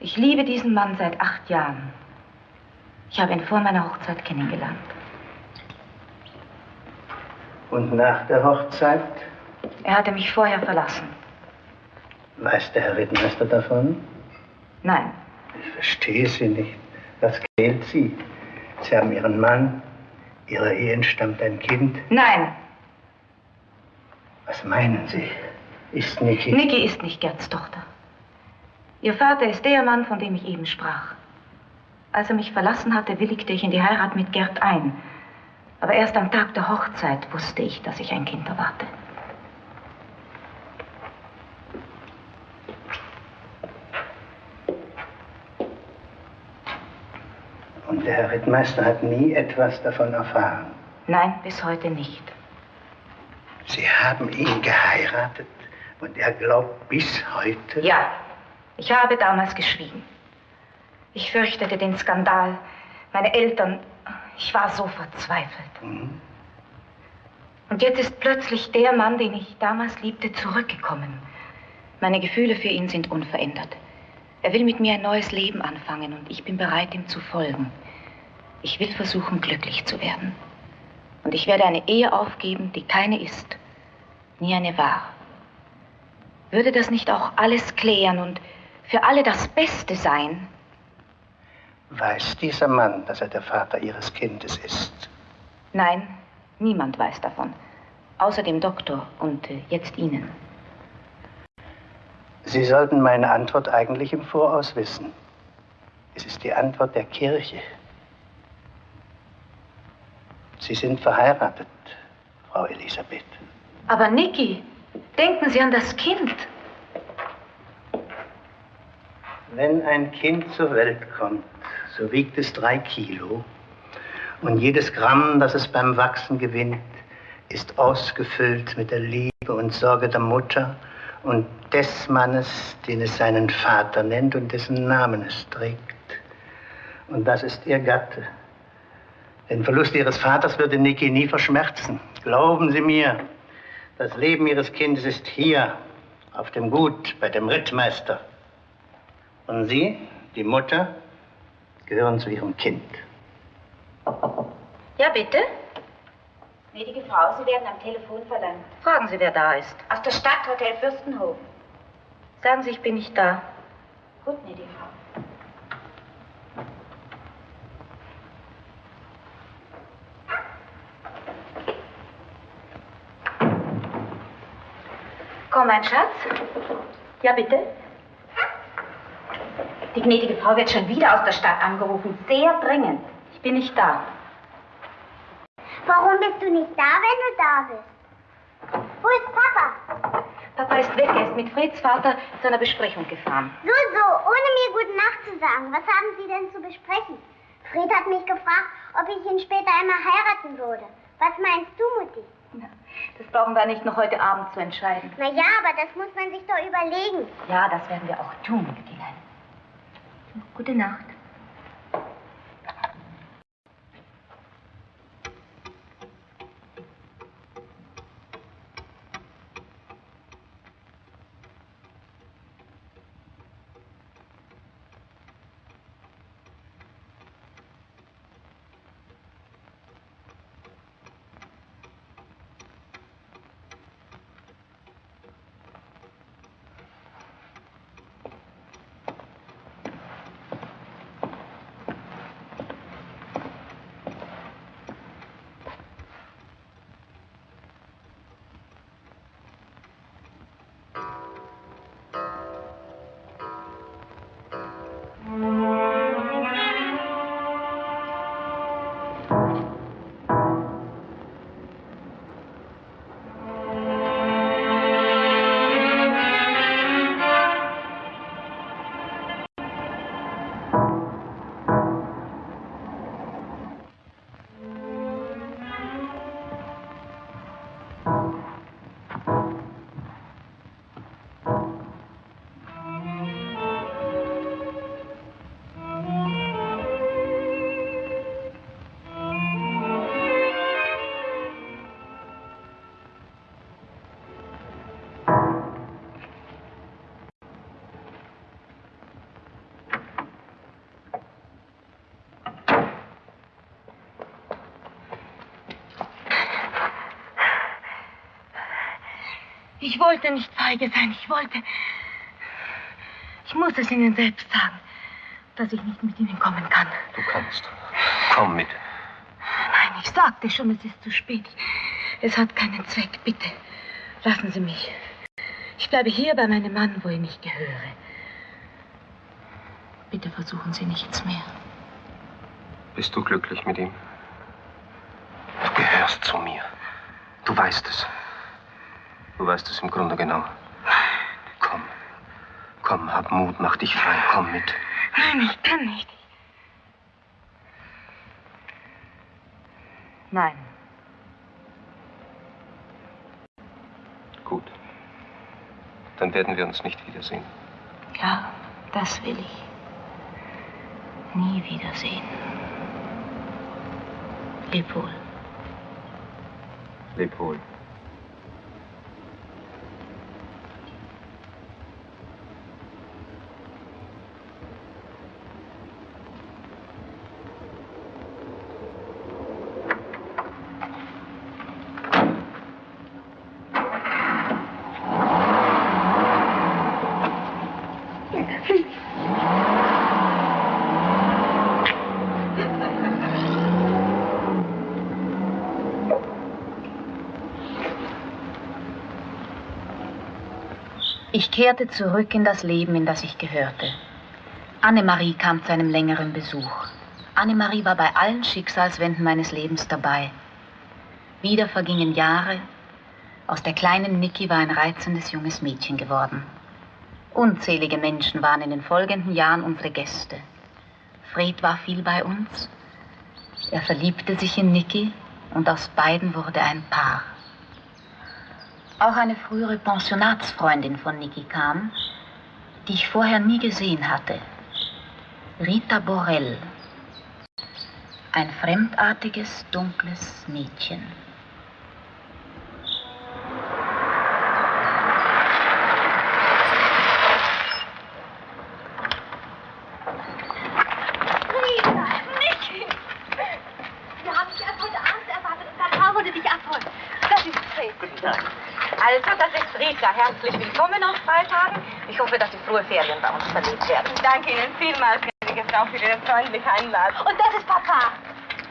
Ich liebe diesen Mann seit acht Jahren. Ich habe ihn vor meiner Hochzeit kennengelernt. Und nach der Hochzeit? Er hatte mich vorher verlassen. Weiß der Herr Rittmeister davon? Nein. Ich verstehe Sie nicht. Was quält Sie? Sie haben Ihren Mann, Ihrer Ehe entstammt ein Kind. Nein, Was meinen Sie? Ist Niki... Niki ist nicht Gerds Tochter. Ihr Vater ist der Mann, von dem ich eben sprach. Als er mich verlassen hatte, willigte ich in die Heirat mit Gerd ein. Aber erst am Tag der Hochzeit wusste ich, dass ich ein Kind erwarte. Und der Herr Rittmeister hat nie etwas davon erfahren. Nein, bis heute nicht. Sie haben ihn geheiratet und er glaubt bis heute... Ja, ich habe damals geschwiegen. Ich fürchtete den Skandal. Meine Eltern, ich war so verzweifelt. Und jetzt ist plötzlich der Mann, den ich damals liebte, zurückgekommen. Meine Gefühle für ihn sind unverändert. Er will mit mir ein neues Leben anfangen und ich bin bereit, ihm zu folgen. Ich will versuchen, glücklich zu werden. Und ich werde eine Ehe aufgeben, die keine ist, nie eine war. Würde das nicht auch alles klären und für alle das Beste sein? Weiß dieser Mann, dass er der Vater Ihres Kindes ist? Nein, niemand weiß davon. Außer dem Doktor und äh, jetzt Ihnen. Sie sollten meine Antwort eigentlich im Voraus wissen. Es ist die Antwort der Kirche. Sie sind verheiratet, Frau Elisabeth. Aber Niki, denken Sie an das Kind. Wenn ein Kind zur Welt kommt, so wiegt es drei Kilo. Und jedes Gramm, das es beim Wachsen gewinnt, ist ausgefüllt mit der Liebe und Sorge der Mutter und des Mannes, den es seinen Vater nennt und dessen Namen es trägt. Und das ist ihr Gatte. Den Verlust ihres Vaters würde Niki nie verschmerzen. Glauben Sie mir, das Leben ihres Kindes ist hier, auf dem Gut, bei dem Rittmeister. Und Sie, die Mutter, gehören zu Ihrem Kind. Ja, bitte? Gnädige Frau, Sie werden am Telefon verlangt. Fragen Sie, wer da ist. Aus der Stadthotel Fürstenhof. Sagen Sie, ich bin nicht da. Gut, gnädige Frau. Komm, mein Schatz. Ja, bitte. Die gnädige Frau wird schon wieder aus der Stadt angerufen. Sehr dringend. Ich bin nicht da. Warum bist du nicht da, wenn du da bist? Wo ist Papa? Papa ist weg. Er ist mit Freds Vater zu einer Besprechung gefahren. So, so, ohne mir gute Nacht zu sagen. Was haben Sie denn zu besprechen? Fred hat mich gefragt, ob ich ihn später einmal heiraten würde. Was meinst du, Mutti? Das brauchen wir nicht noch heute Abend zu entscheiden. Na ja, aber das muss man sich doch überlegen. Ja, das werden wir auch tun, Mütterlein. Gute Nacht. Wollte nicht feige sein. Ich wollte. Ich muss es Ihnen selbst sagen, dass ich nicht mit Ihnen kommen kann. Du kannst. Komm mit. Nein, ich sagte schon, es ist zu spät. Es hat keinen Zweck. Bitte, lassen Sie mich. Ich bleibe hier bei meinem Mann, wo ich mich gehöre. Bitte versuchen Sie nichts mehr. Bist du glücklich mit ihm? Du gehörst zu mir. Du weißt es. Du weißt es im Grunde genau. Komm. Komm, hab Mut, mach dich frei. Komm mit. Nein, ich kann nicht. Nein. Gut. Dann werden wir uns nicht wiedersehen. Ja, das will ich. Nie wiedersehen. Leb wohl. Leb wohl. Ich kehrte zurück in das Leben, in das ich gehörte. Annemarie kam zu einem längeren Besuch. Annemarie war bei allen Schicksalswenden meines Lebens dabei. Wieder vergingen Jahre. Aus der kleinen Niki war ein reizendes junges Mädchen geworden. Unzählige Menschen waren in den folgenden Jahren unsere Gäste. Fred war viel bei uns. Er verliebte sich in Niki und aus beiden wurde ein Paar. Auch eine frühere Pensionatsfreundin von Niki kam, die ich vorher nie gesehen hatte. Rita Borell. Ein fremdartiges, dunkles Mädchen. Rita, Niki! Wir haben dich erst heute Abend erwartet und Papa wollte dich abholen. Das ist Fred. Guten Tag. Also, das ist Rita. Herzlich willkommen auf Freitagen. Ich hoffe, dass Sie frohe Ferien bei uns verlebt werden. Danke Ihnen vielmals, gnädige Frau, für Ihre freundliche Einladung. Und das ist Papa.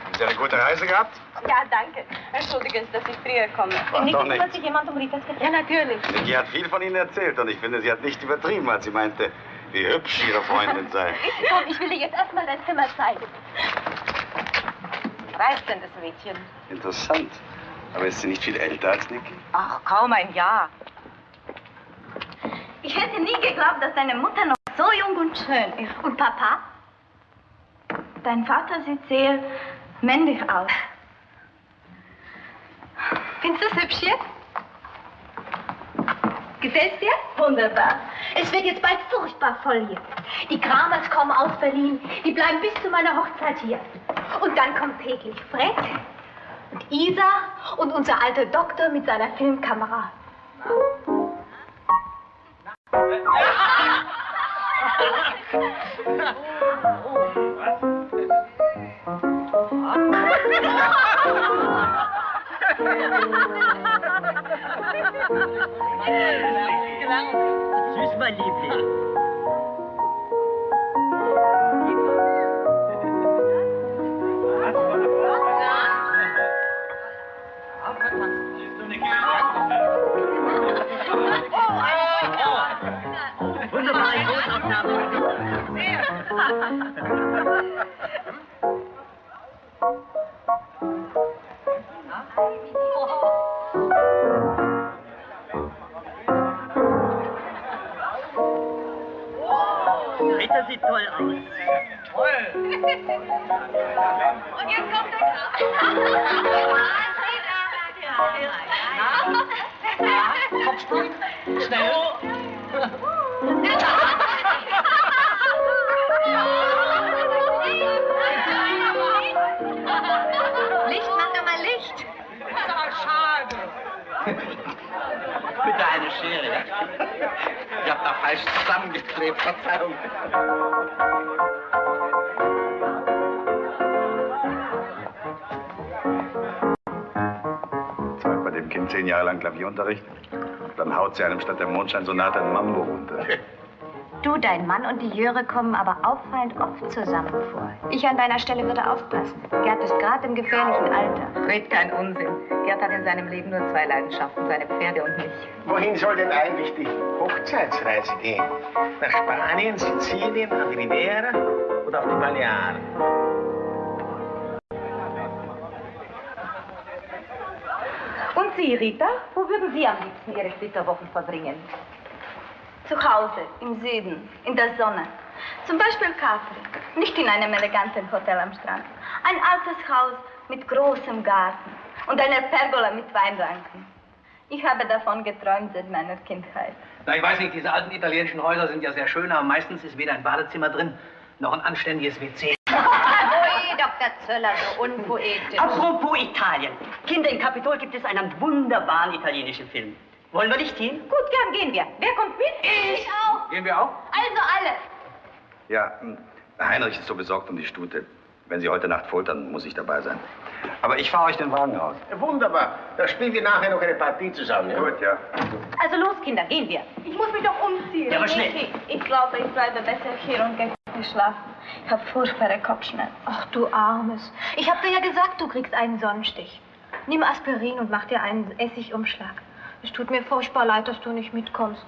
Haben Sie eine gute Reise gehabt? Ja, danke. Entschuldigen Sie, dass ich früher komme. War Niki, doch nicht. kümmert sich jemand um Ritas Gepäck? Ja, natürlich. Niki hat viel von Ihnen erzählt und ich finde, sie hat nicht übertrieben, als sie meinte, wie hübsch Ihre Freundin sei. Komm, ich will dir jetzt erstmal dein Zimmer zeigen. Reicht denn das Mädchen? Interessant. Aber ist sie nicht viel älter als Niki? Ach, kaum ein Jahr. Ich hätte nie geglaubt, dass deine Mutter noch so jung und schön ist. Und Papa? Dein Vater sieht sehr männlich aus. Findest du es hübsch hier? Gefällt's dir? Wunderbar. Es wird jetzt bald furchtbar voll hier. Die Kramers kommen aus Berlin. Die bleiben bis zu meiner Hochzeit hier. Und dann kommt täglich Fred und Isa und unser alter Doktor mit seiner Filmkamera. Tschüss, mein Liebling. Rita sieht toll aus. Toll! Und jetzt kommt der Kopfsprung. Schnell. Ich hab da falsch zusammengeklebt, Verzeihung. Hat bei dem Kind zehn Jahre lang Klavierunterricht. Dann haut sie einem statt der Mondscheinsonate ein Mambo runter. Du, dein Mann und die Jöre kommen aber auffallend oft zusammen vor. Ich an deiner Stelle würde aufpassen. Gerd ist gerade im gefährlichen Alter. Red kein Unsinn. Gerd hat in seinem Leben nur zwei Leidenschaften, seine Pferde und mich. Wohin soll denn eigentlich die Hochzeitsreise gehen? Nach Spanien, Sizilien, an die Riviera oder auf die Balearen? Und Sie, Rita? Wo würden Sie am liebsten Ihre Flitterwochen verbringen? Zu Hause, im Süden, in der Sonne. Zum Beispiel Capri. Nicht in einem eleganten Hotel am Strand. Ein altes Haus mit großem Garten und einer Pergola mit Weinranken. Ich habe davon geträumt seit meiner Kindheit. Na, ich weiß nicht, diese alten italienischen Häuser sind ja sehr schön, aber meistens ist weder ein Badezimmer drin, noch ein anständiges WC. Ui, Dr. Zöller, so unpoetisch. Apropos Italien. Kinder, im Kapitol gibt es einen wunderbaren italienischen Film. Wollen wir nicht hin? Gut, gern gehen wir. Wer kommt mit? Ich auch. Gehen wir auch? Also alle. Ja, Heinrich ist so besorgt um die Stute. Wenn Sie heute Nacht foltern, muss ich dabei sein. Aber ich fahre euch den Wagen aus. Wunderbar. Da spielen wir nachher noch eine Partie zusammen. Ja? Gut, ja. Also los, Kinder, gehen wir. Ich muss mich doch umziehen. Ja, aber schnell. Niki, Ich glaube, ich bleibe besser hier und gehe nicht schlafen. Ich habe furchtbare Kopfschmerzen. Ach, du Armes. Ich habe dir ja gesagt, du kriegst einen Sonnenstich. Nimm Aspirin und mach dir einen Essigumschlag. Es tut mir furchtbar leid, dass du nicht mitkommst.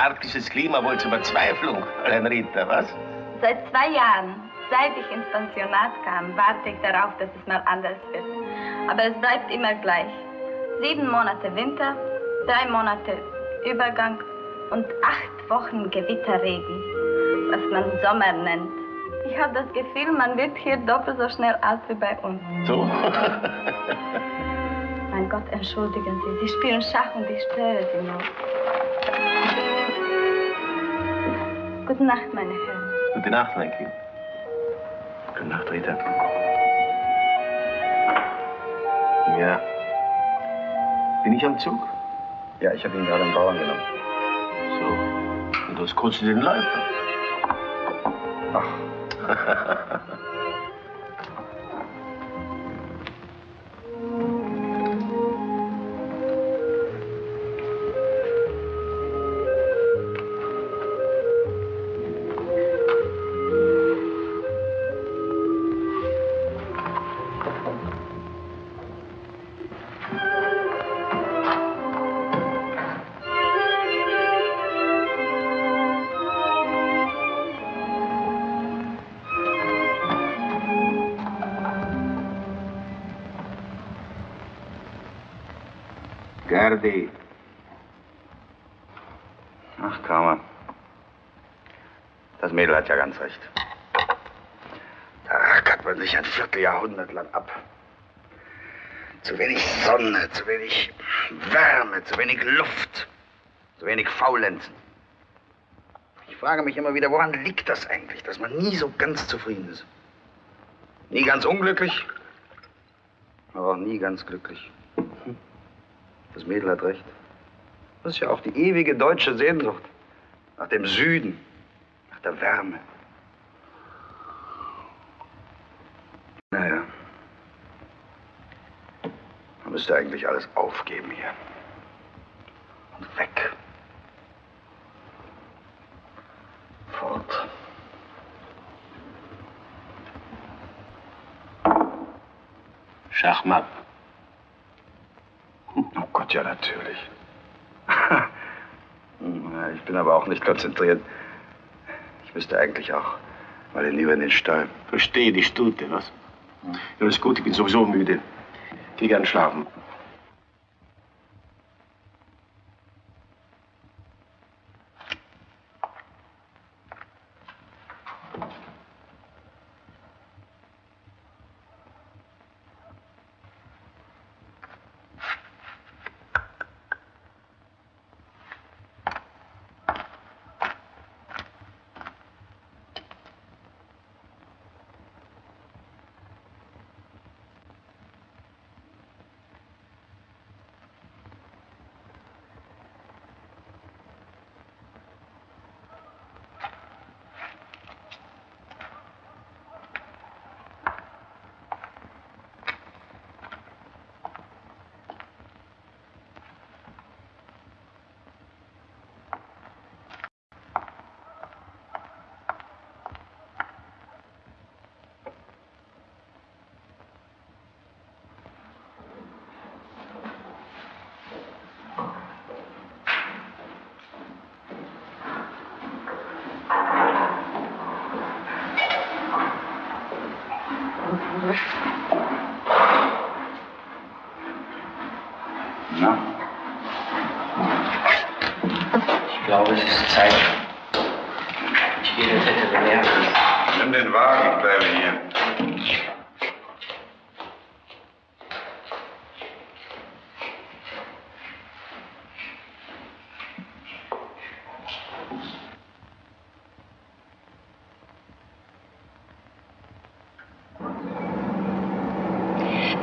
Arktisches Klima wohl zur Verzweiflung, Fräulein Rita, was? Seit zwei Jahren, seit ich ins Pensionat kam, warte ich darauf, dass es mal anders wird. Aber es bleibt immer gleich. Sieben Monate Winter, drei Monate Übergang und acht Wochen Gewitterregen, was man Sommer nennt. Ich habe das Gefühl, man wird hier doppelt so schnell alt wie bei uns. So? Mein Gott, entschuldigen Sie, Sie spielen Schach und ich störe Sie nur. Gute Nacht, meine Herren. Gute Nacht, mein Kind. Gute Nacht, Rita. Ja. Bin ich am Zug? Ja, ich habe ihn gerade am Bauern genommen. So. Und bloß kurz in den Leib. Ach. Gerdi. Ach, Kramer. Das Mädel hat ja ganz recht. Da rackert man sich ein Vierteljahrhundert lang ab. Zu wenig Sonne, zu wenig Wärme, zu wenig Luft, zu wenig Faulenzen. Ich frage mich immer wieder, woran liegt das eigentlich, dass man nie so ganz zufrieden ist? Nie ganz unglücklich, aber auch nie ganz glücklich. Das Mädel hat recht. Das ist ja auch die ewige deutsche Sehnsucht. Nach dem Süden, nach der Wärme. Naja. Man müsste eigentlich alles aufgeben hier. Und weg. Fort. Schachmatt. Gott, ja, natürlich. Na, Ich bin aber auch nicht konzentriert. Ich müsste eigentlich auch mal hinüber in den Stall. Verstehe die Stute, was? Ja, ist gut, ich bin sowieso müde. Geh gern schlafen. Na? Ich glaube, es ist Zeit. Ich gehe den Vetter belehren. Nimm den Wagen, ich bleibe hier.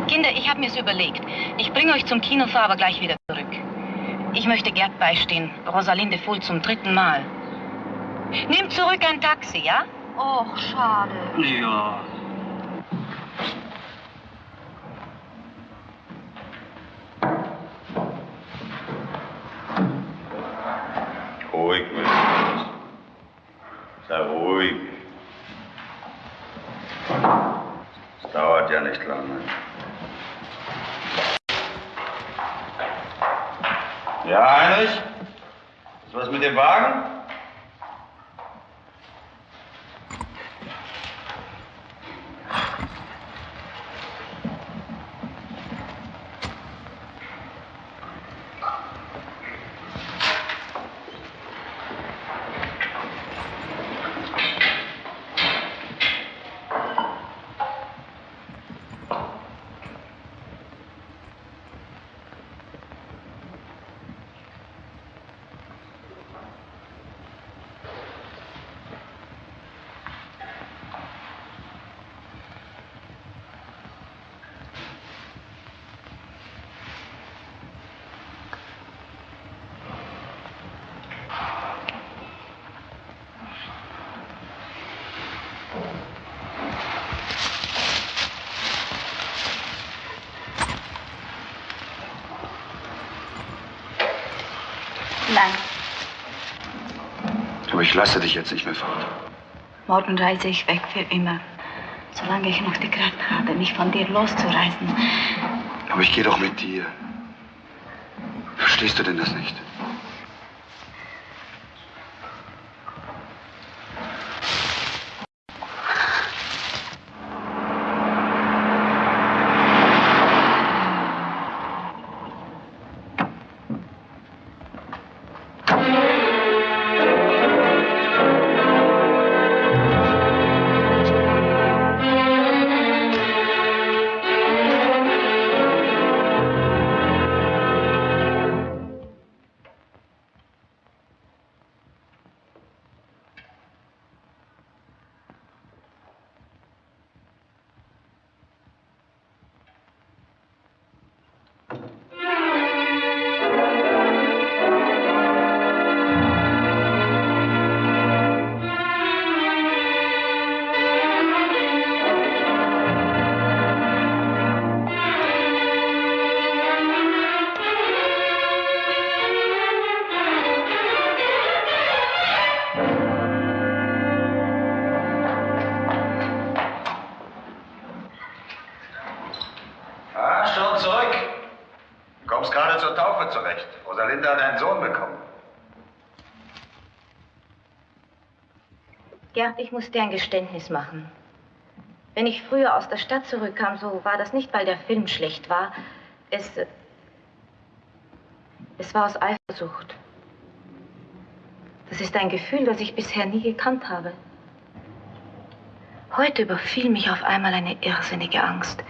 Kinder, ich habe mir's überlegt. Ich bringe euch zum Kino, fahre aber gleich wieder zurück. Ich möchte Gerd beistehen. Rosalinde Fuhl zum dritten Mal. Nimm zurück ein Taxi, ja? Och, schade. Ja. Ich lasse dich jetzt nicht mehr fort. morgen reise ich weg für immer. Solange ich noch die Kraft habe, mich von dir loszureißen. Aber ich gehe doch mit dir. Verstehst du denn das nicht? Schon zurück. Du kommst gerade zur Taufe zurecht. Rosalinda hat einen Sohn bekommen. Gerd, ich muss dir ein Geständnis machen. Wenn ich früher aus der Stadt zurückkam, so war das nicht, weil der Film schlecht war. Es. Es war aus Eifersucht. Das ist ein Gefühl, das ich bisher nie gekannt habe. Heute überfiel mich auf einmal eine irrsinnige Angst.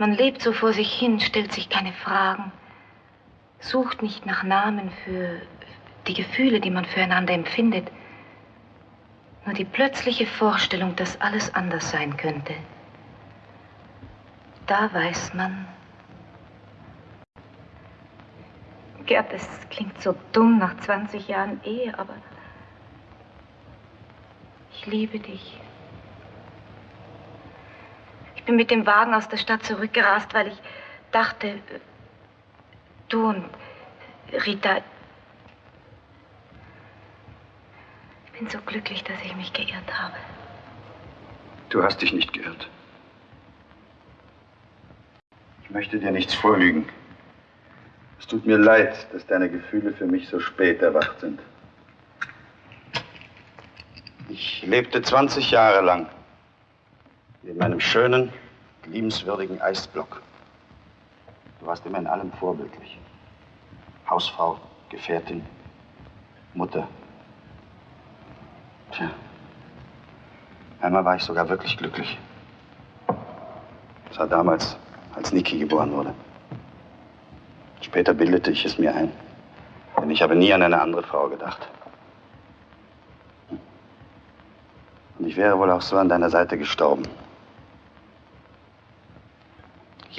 Man lebt so vor sich hin, stellt sich keine Fragen, sucht nicht nach Namen für die Gefühle, die man füreinander empfindet. Nur die plötzliche Vorstellung, dass alles anders sein könnte. Da weiß man. Gerd, es klingt so dumm nach 20 Jahren Ehe, aber ich liebe dich. Bin mit dem Wagen aus der Stadt zurückgerast, weil ich dachte, du und Rita. Ich bin so glücklich, dass ich mich geirrt habe. Du hast dich nicht geirrt. Ich möchte dir nichts vorlügen. Es tut mir leid, dass deine Gefühle für mich so spät erwacht sind. Ich lebte 20 Jahre lang in meinem schönen, liebenswürdigen Eisblock. Du warst immer in allem vorbildlich. Hausfrau, Gefährtin, Mutter. Tja. Einmal war ich sogar wirklich glücklich. Das war damals, als Niki geboren wurde. Später bildete ich es mir ein. Denn ich habe nie an eine andere Frau gedacht. Und ich wäre wohl auch so an deiner Seite gestorben.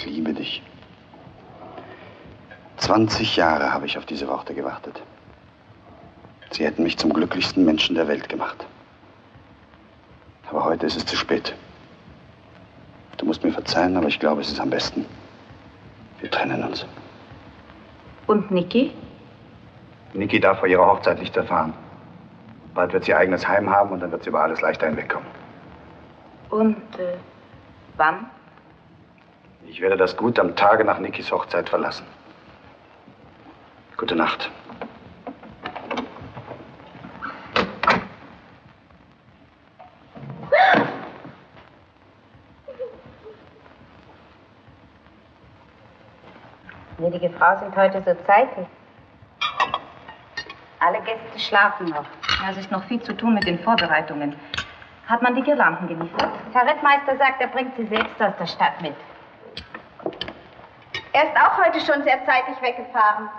Ich liebe dich. 20 Jahre habe ich auf diese Worte gewartet. Sie hätten mich zum glücklichsten Menschen der Welt gemacht. Aber heute ist es zu spät. Du musst mir verzeihen, aber ich glaube, es ist am besten. Wir trennen uns. Und Niki? Niki darf vor ihrer Hochzeit nichts erfahren. Bald wird sie ihr eigenes Heim haben und dann wird sie über alles leichter hinwegkommen. Und äh, wann? Ich werde das Gut am Tage nach Nikis Hochzeit verlassen. Gute Nacht. Gnädige Frau sind heute so zeitig. Alle Gäste schlafen noch. Ja, es ist noch viel zu tun mit den Vorbereitungen. Hat man die Girlanden geliefert? Herr Rittmeister sagt, er bringt sie selbst aus der Stadt mit. Er ist auch heute schon sehr zeitig weggefahren.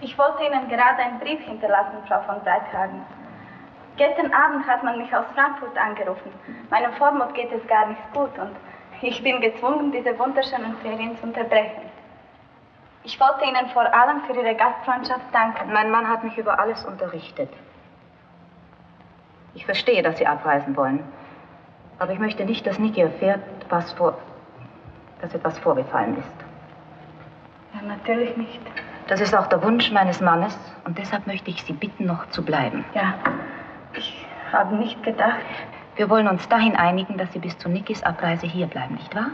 Ich wollte Ihnen gerade einen Brief hinterlassen, Frau von Breithagen. Gestern Abend hat man mich aus Frankfurt angerufen. Meinem Vormund geht es gar nicht gut und ich bin gezwungen, diese wunderschönen Ferien zu unterbrechen. Ich wollte Ihnen vor allem für Ihre Gastfreundschaft danken. Mein Mann hat mich über alles unterrichtet. Ich verstehe, dass Sie abreisen wollen. Aber ich möchte nicht, dass Niki erfährt, was vor, dass etwas vorgefallen ist. Ja, natürlich nicht. Das ist auch der Wunsch meines Mannes und deshalb möchte ich Sie bitten, noch zu bleiben. Ja, ich habe nicht gedacht. Wir wollen uns dahin einigen, dass Sie bis zu Nikis Abreise hier bleiben, nicht wahr?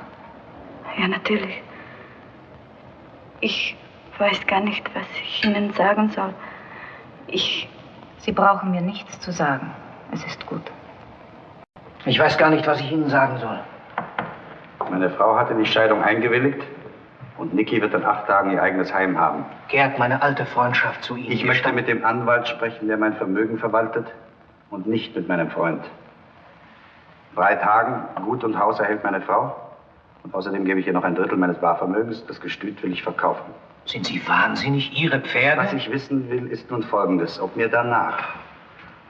Ja, natürlich. Ich weiß gar nicht, was ich Ihnen sagen soll. Ich. Sie brauchen mir nichts zu sagen. Es ist gut. Ich weiß gar nicht, was ich Ihnen sagen soll. Meine Frau hat in die Scheidung eingewilligt und Niki wird in acht Tagen ihr eigenes Heim haben. Gerd, meine alte Freundschaft zu Ihnen. Ich möchte mit dem Anwalt sprechen, der mein Vermögen verwaltet und nicht mit meinem Freund. Drei Tagen, Gut und Haus erhält meine Frau. Und außerdem gebe ich ihr noch ein Drittel meines Barvermögens. Das Gestüt will ich verkaufen. Sind Sie wahnsinnig? Ihre Pferde? Was ich wissen will, ist nun Folgendes. Ob mir danach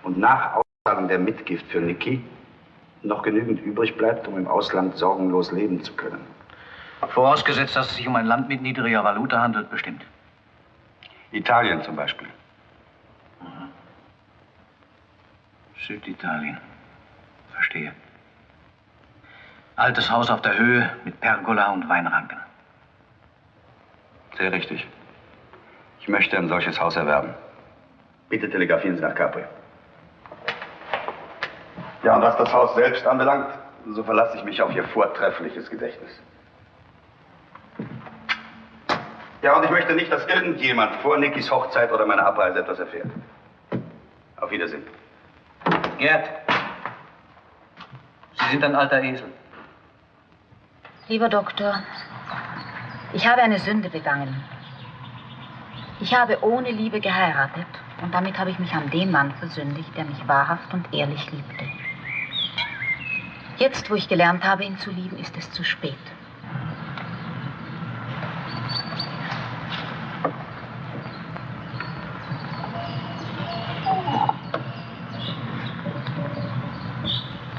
und nach Auszahlung der Mitgift für Niki noch genügend übrig bleibt, um im Ausland sorgenlos leben zu können. Vorausgesetzt, dass es sich um ein Land mit niedriger Valuta handelt, bestimmt. Italien zum Beispiel. Süditalien. Verstehe. Altes Haus auf der Höhe mit Pergola und Weinranken. Sehr richtig. Ich möchte ein solches Haus erwerben. Bitte telegrafieren Sie nach Capri. Ja, und was das Haus selbst anbelangt, so verlasse ich mich auf Ihr vortreffliches Gedächtnis. Ja, und ich möchte nicht, dass irgendjemand vor Nikis Hochzeit oder meiner Abreise etwas erfährt. Auf Wiedersehen. Gerd, Sie sind ein alter Esel. Lieber Doktor, ich habe eine Sünde begangen. Ich habe ohne Liebe geheiratet und damit habe ich mich an den Mann versündigt, der mich wahrhaft und ehrlich liebte. Jetzt, wo ich gelernt habe, ihn zu lieben, ist es zu spät.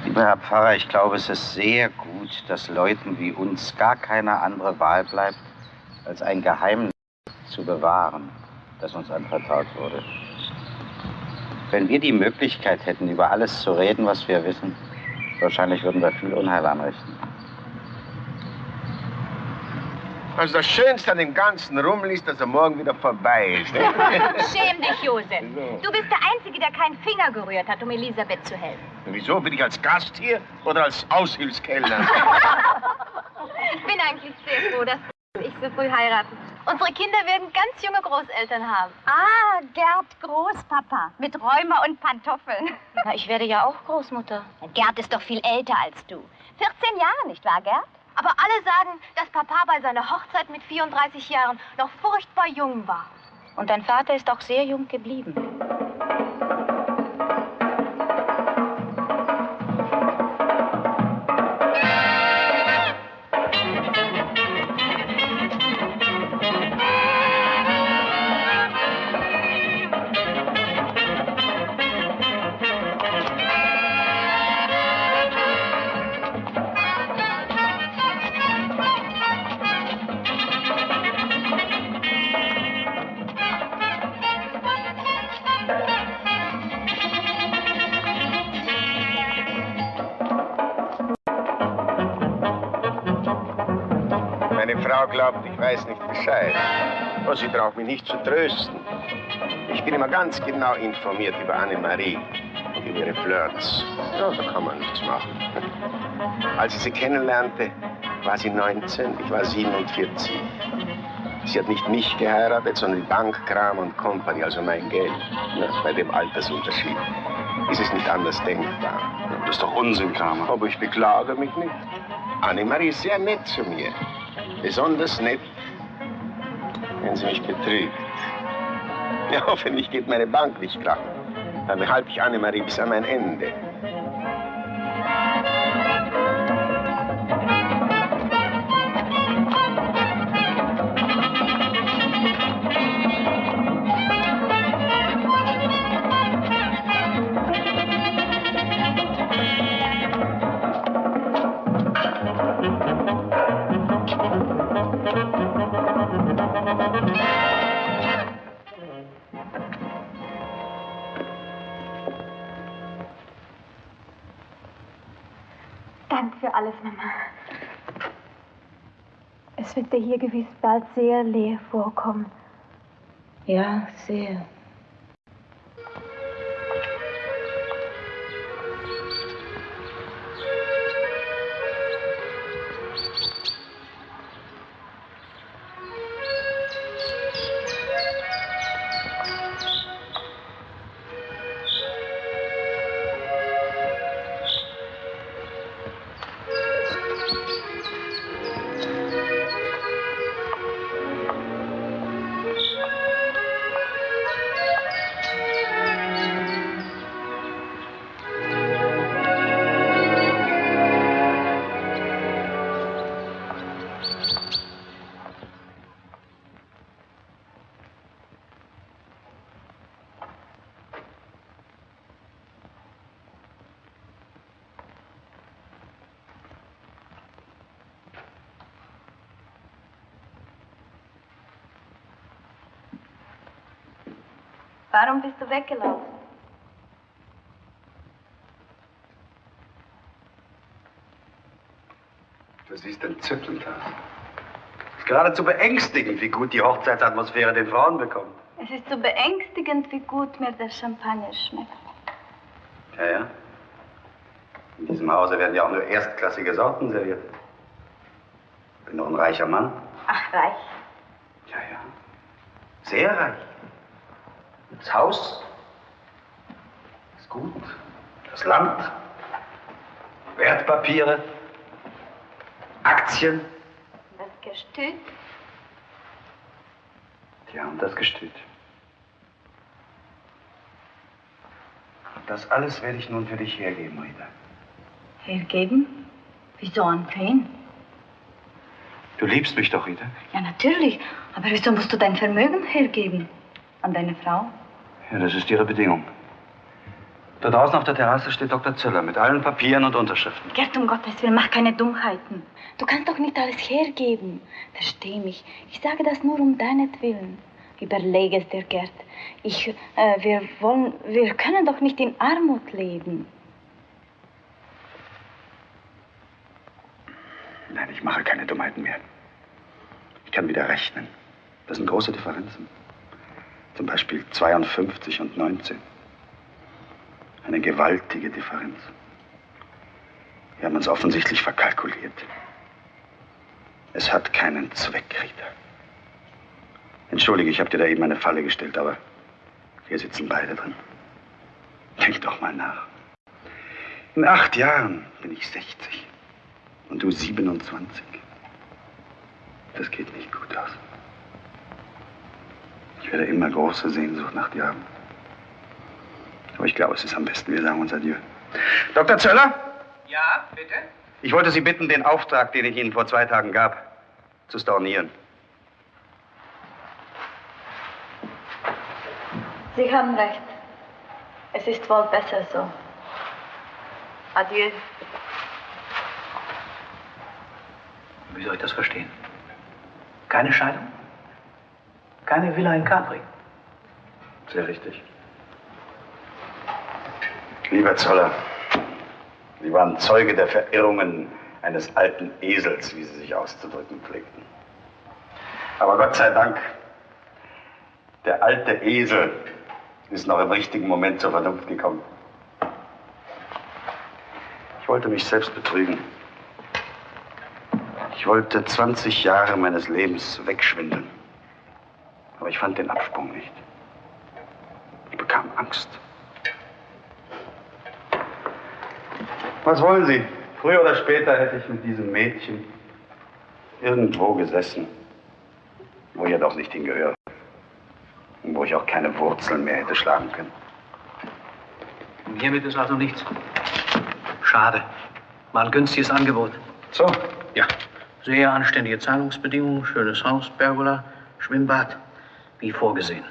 Lieber Herr Pfarrer, ich glaube, es ist sehr gut, dass Leuten wie uns gar keine andere Wahl bleibt, als ein Geheimnis zu bewahren, das uns anvertraut wurde. Wenn wir die Möglichkeit hätten, über alles zu reden, was wir wissen, wahrscheinlich würden wir viel Unheil anrichten. Also das Schönste an dem ganzen Rummel ist, dass er morgen wieder vorbei ist. Schäm dich, Josef. Du bist der Einzige, der keinen Finger gerührt hat, um Elisabeth zu helfen. Wieso? Bin ich als Gast hier oder als Aushilfskellner? Ich bin eigentlich sehr froh, dass ich so früh heiraten. Unsere Kinder werden ganz junge Großeltern haben. Ah, Gerd Großpapa mit Rheuma und Pantoffeln. Na, ich werde ja auch Großmutter. Gerd ist doch viel älter als du. 14 Jahre, nicht wahr, Gerd? Aber alle sagen, dass Papa bei seiner Hochzeit mit 34 Jahren noch furchtbar jung war. Und dein Vater ist auch sehr jung geblieben. Braucht mich nicht zu trösten. Ich bin immer ganz genau informiert über Annemarie und über ihre Flirts. Ja, da kann man nichts machen. Als ich sie kennenlernte, war sie 19, ich war 47. Sie hat nicht mich geheiratet, sondern die Bank, Kram und Company, also mein Geld. Na, bei dem Altersunterschied ist es nicht anders denkbar. Das ist doch Unsinn, Kramer. Aber ich beklage mich nicht. Annemarie ist sehr nett zu mir. Besonders nett, wenn sie mich betrügt. Ja, hoffentlich geht meine Bank nicht krach. Dann behalte ich Annemarie bis an mein Ende. Dir hier gewiss bald sehr leer vorkommen. Ja, sehr. Du weggelaufen? Du siehst entzückend aus. Es ist geradezu beängstigend, wie gut die Hochzeitsatmosphäre den Frauen bekommt. Es ist so beängstigend, wie gut mir der Champagner schmeckt. Ja, ja. In diesem Hause werden ja auch nur erstklassige Sorten serviert. Ich bin doch ein reicher Mann. Ach, reich. Ja, ja. Sehr reich. Das Haus ist gut. Das Land, Wertpapiere, Aktien. Das Gestüt. Ja, und das Gestüt. Das alles werde ich nun für dich hergeben, Rita. Hergeben? Wieso an wen? Du liebst mich doch, Rita. Ja, natürlich. Aber wieso musst du dein Vermögen hergeben? An deine Frau? Ja, das ist ihre Bedingung. Da draußen auf der Terrasse steht Dr. Zöller mit allen Papieren und Unterschriften. Gerd, um Gottes Willen, mach keine Dummheiten. Du kannst doch nicht alles hergeben. Versteh mich. Ich sage das nur um deinetwillen. Überlege es dir, Gerd. Ich, äh, wir wollen, wir können doch nicht in Armut leben. Nein, ich mache keine Dummheiten mehr. Ich kann wieder rechnen. Das sind große Differenzen. Zum Beispiel 52 und 19. Eine gewaltige Differenz. Wir haben uns offensichtlich verkalkuliert. Es hat keinen Zweck, Rita. Entschuldige, ich habe dir da eben eine Falle gestellt, aber wir sitzen beide drin. Denk doch mal nach. In acht Jahren bin ich 60 und du 27. Das geht nicht gut aus. Ich werde immer große Sehnsucht nach dir haben. Aber ich glaube, es ist am besten, wir sagen uns Adieu. Dr. Zöller, Ja, bitte? ich wollte Sie bitten, den Auftrag, den ich Ihnen vor zwei Tagen gab, zu stornieren. Sie haben recht. Es ist wohl besser so. Adieu. Wie soll ich das verstehen? Keine Scheidung? Keine Villa in Capri? Sehr richtig. Lieber Zoller, Sie waren Zeuge der Verirrungen eines alten Esels, wie Sie sich auszudrücken pflegten. Aber Gott sei Dank, der alte Esel ist noch im richtigen Moment zur Vernunft gekommen. Ich wollte mich selbst betrügen. Ich wollte 20 Jahre meines Lebens wegschwindeln. Aber ich fand den Absprung nicht. Ich bekam Angst. Was wollen Sie? Früher oder später hätte ich mit diesem Mädchen irgendwo gesessen, wo ich ja doch nicht hingehöre. Und wo ich auch keine Wurzeln mehr hätte schlagen können. Und hiermit ist also nichts. Schade. War ein günstiges Angebot. So? Ja. Sehr anständige Zahlungsbedingungen, schönes Haus, Pergola, Schwimmbad, wie vorgesehen.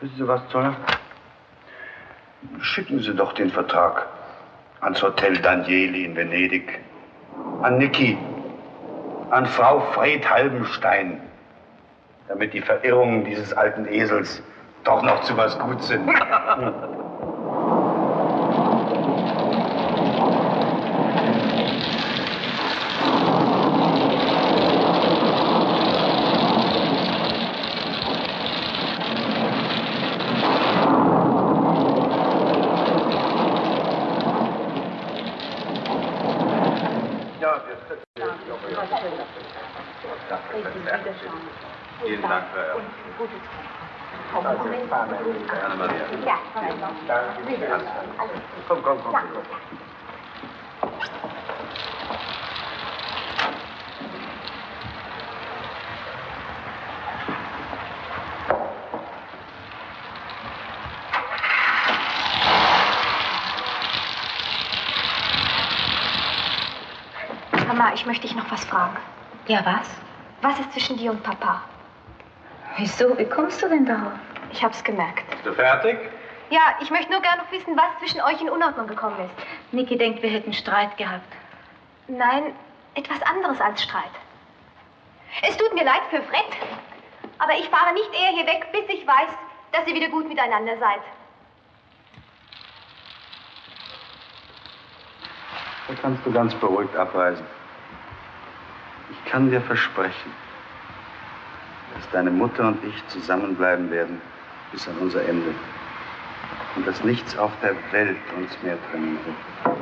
Wissen Sie was, Zoller? Schicken Sie doch den Vertrag ans Hotel Danieli in Venedig, an Niki, an Frau Fred Halbenstein, damit die Verirrungen dieses alten Esels doch noch zu was gut sind. Vielen Dank für Ihr Anna-Maria. Ja, Komm, komm, komm. Mama, ich möchte dich noch was fragen. Ja, was? Was ist zwischen dir und Papa? Wieso? Wie kommst du denn darauf? Ich hab's gemerkt. Bist du fertig? Ja, ich möchte nur gerne noch wissen, was zwischen euch in Unordnung gekommen ist. Niki denkt, wir hätten Streit gehabt. Nein, etwas anderes als Streit. Es tut mir leid für Fred, aber ich fahre nicht eher hier weg, bis ich weiß, dass ihr wieder gut miteinander seid. Da kannst du ganz beruhigt abreisen. Ich kann dir versprechen, dass deine Mutter und ich zusammenbleiben werden bis an unser Ende. Und dass nichts auf der Welt uns mehr trennen wird.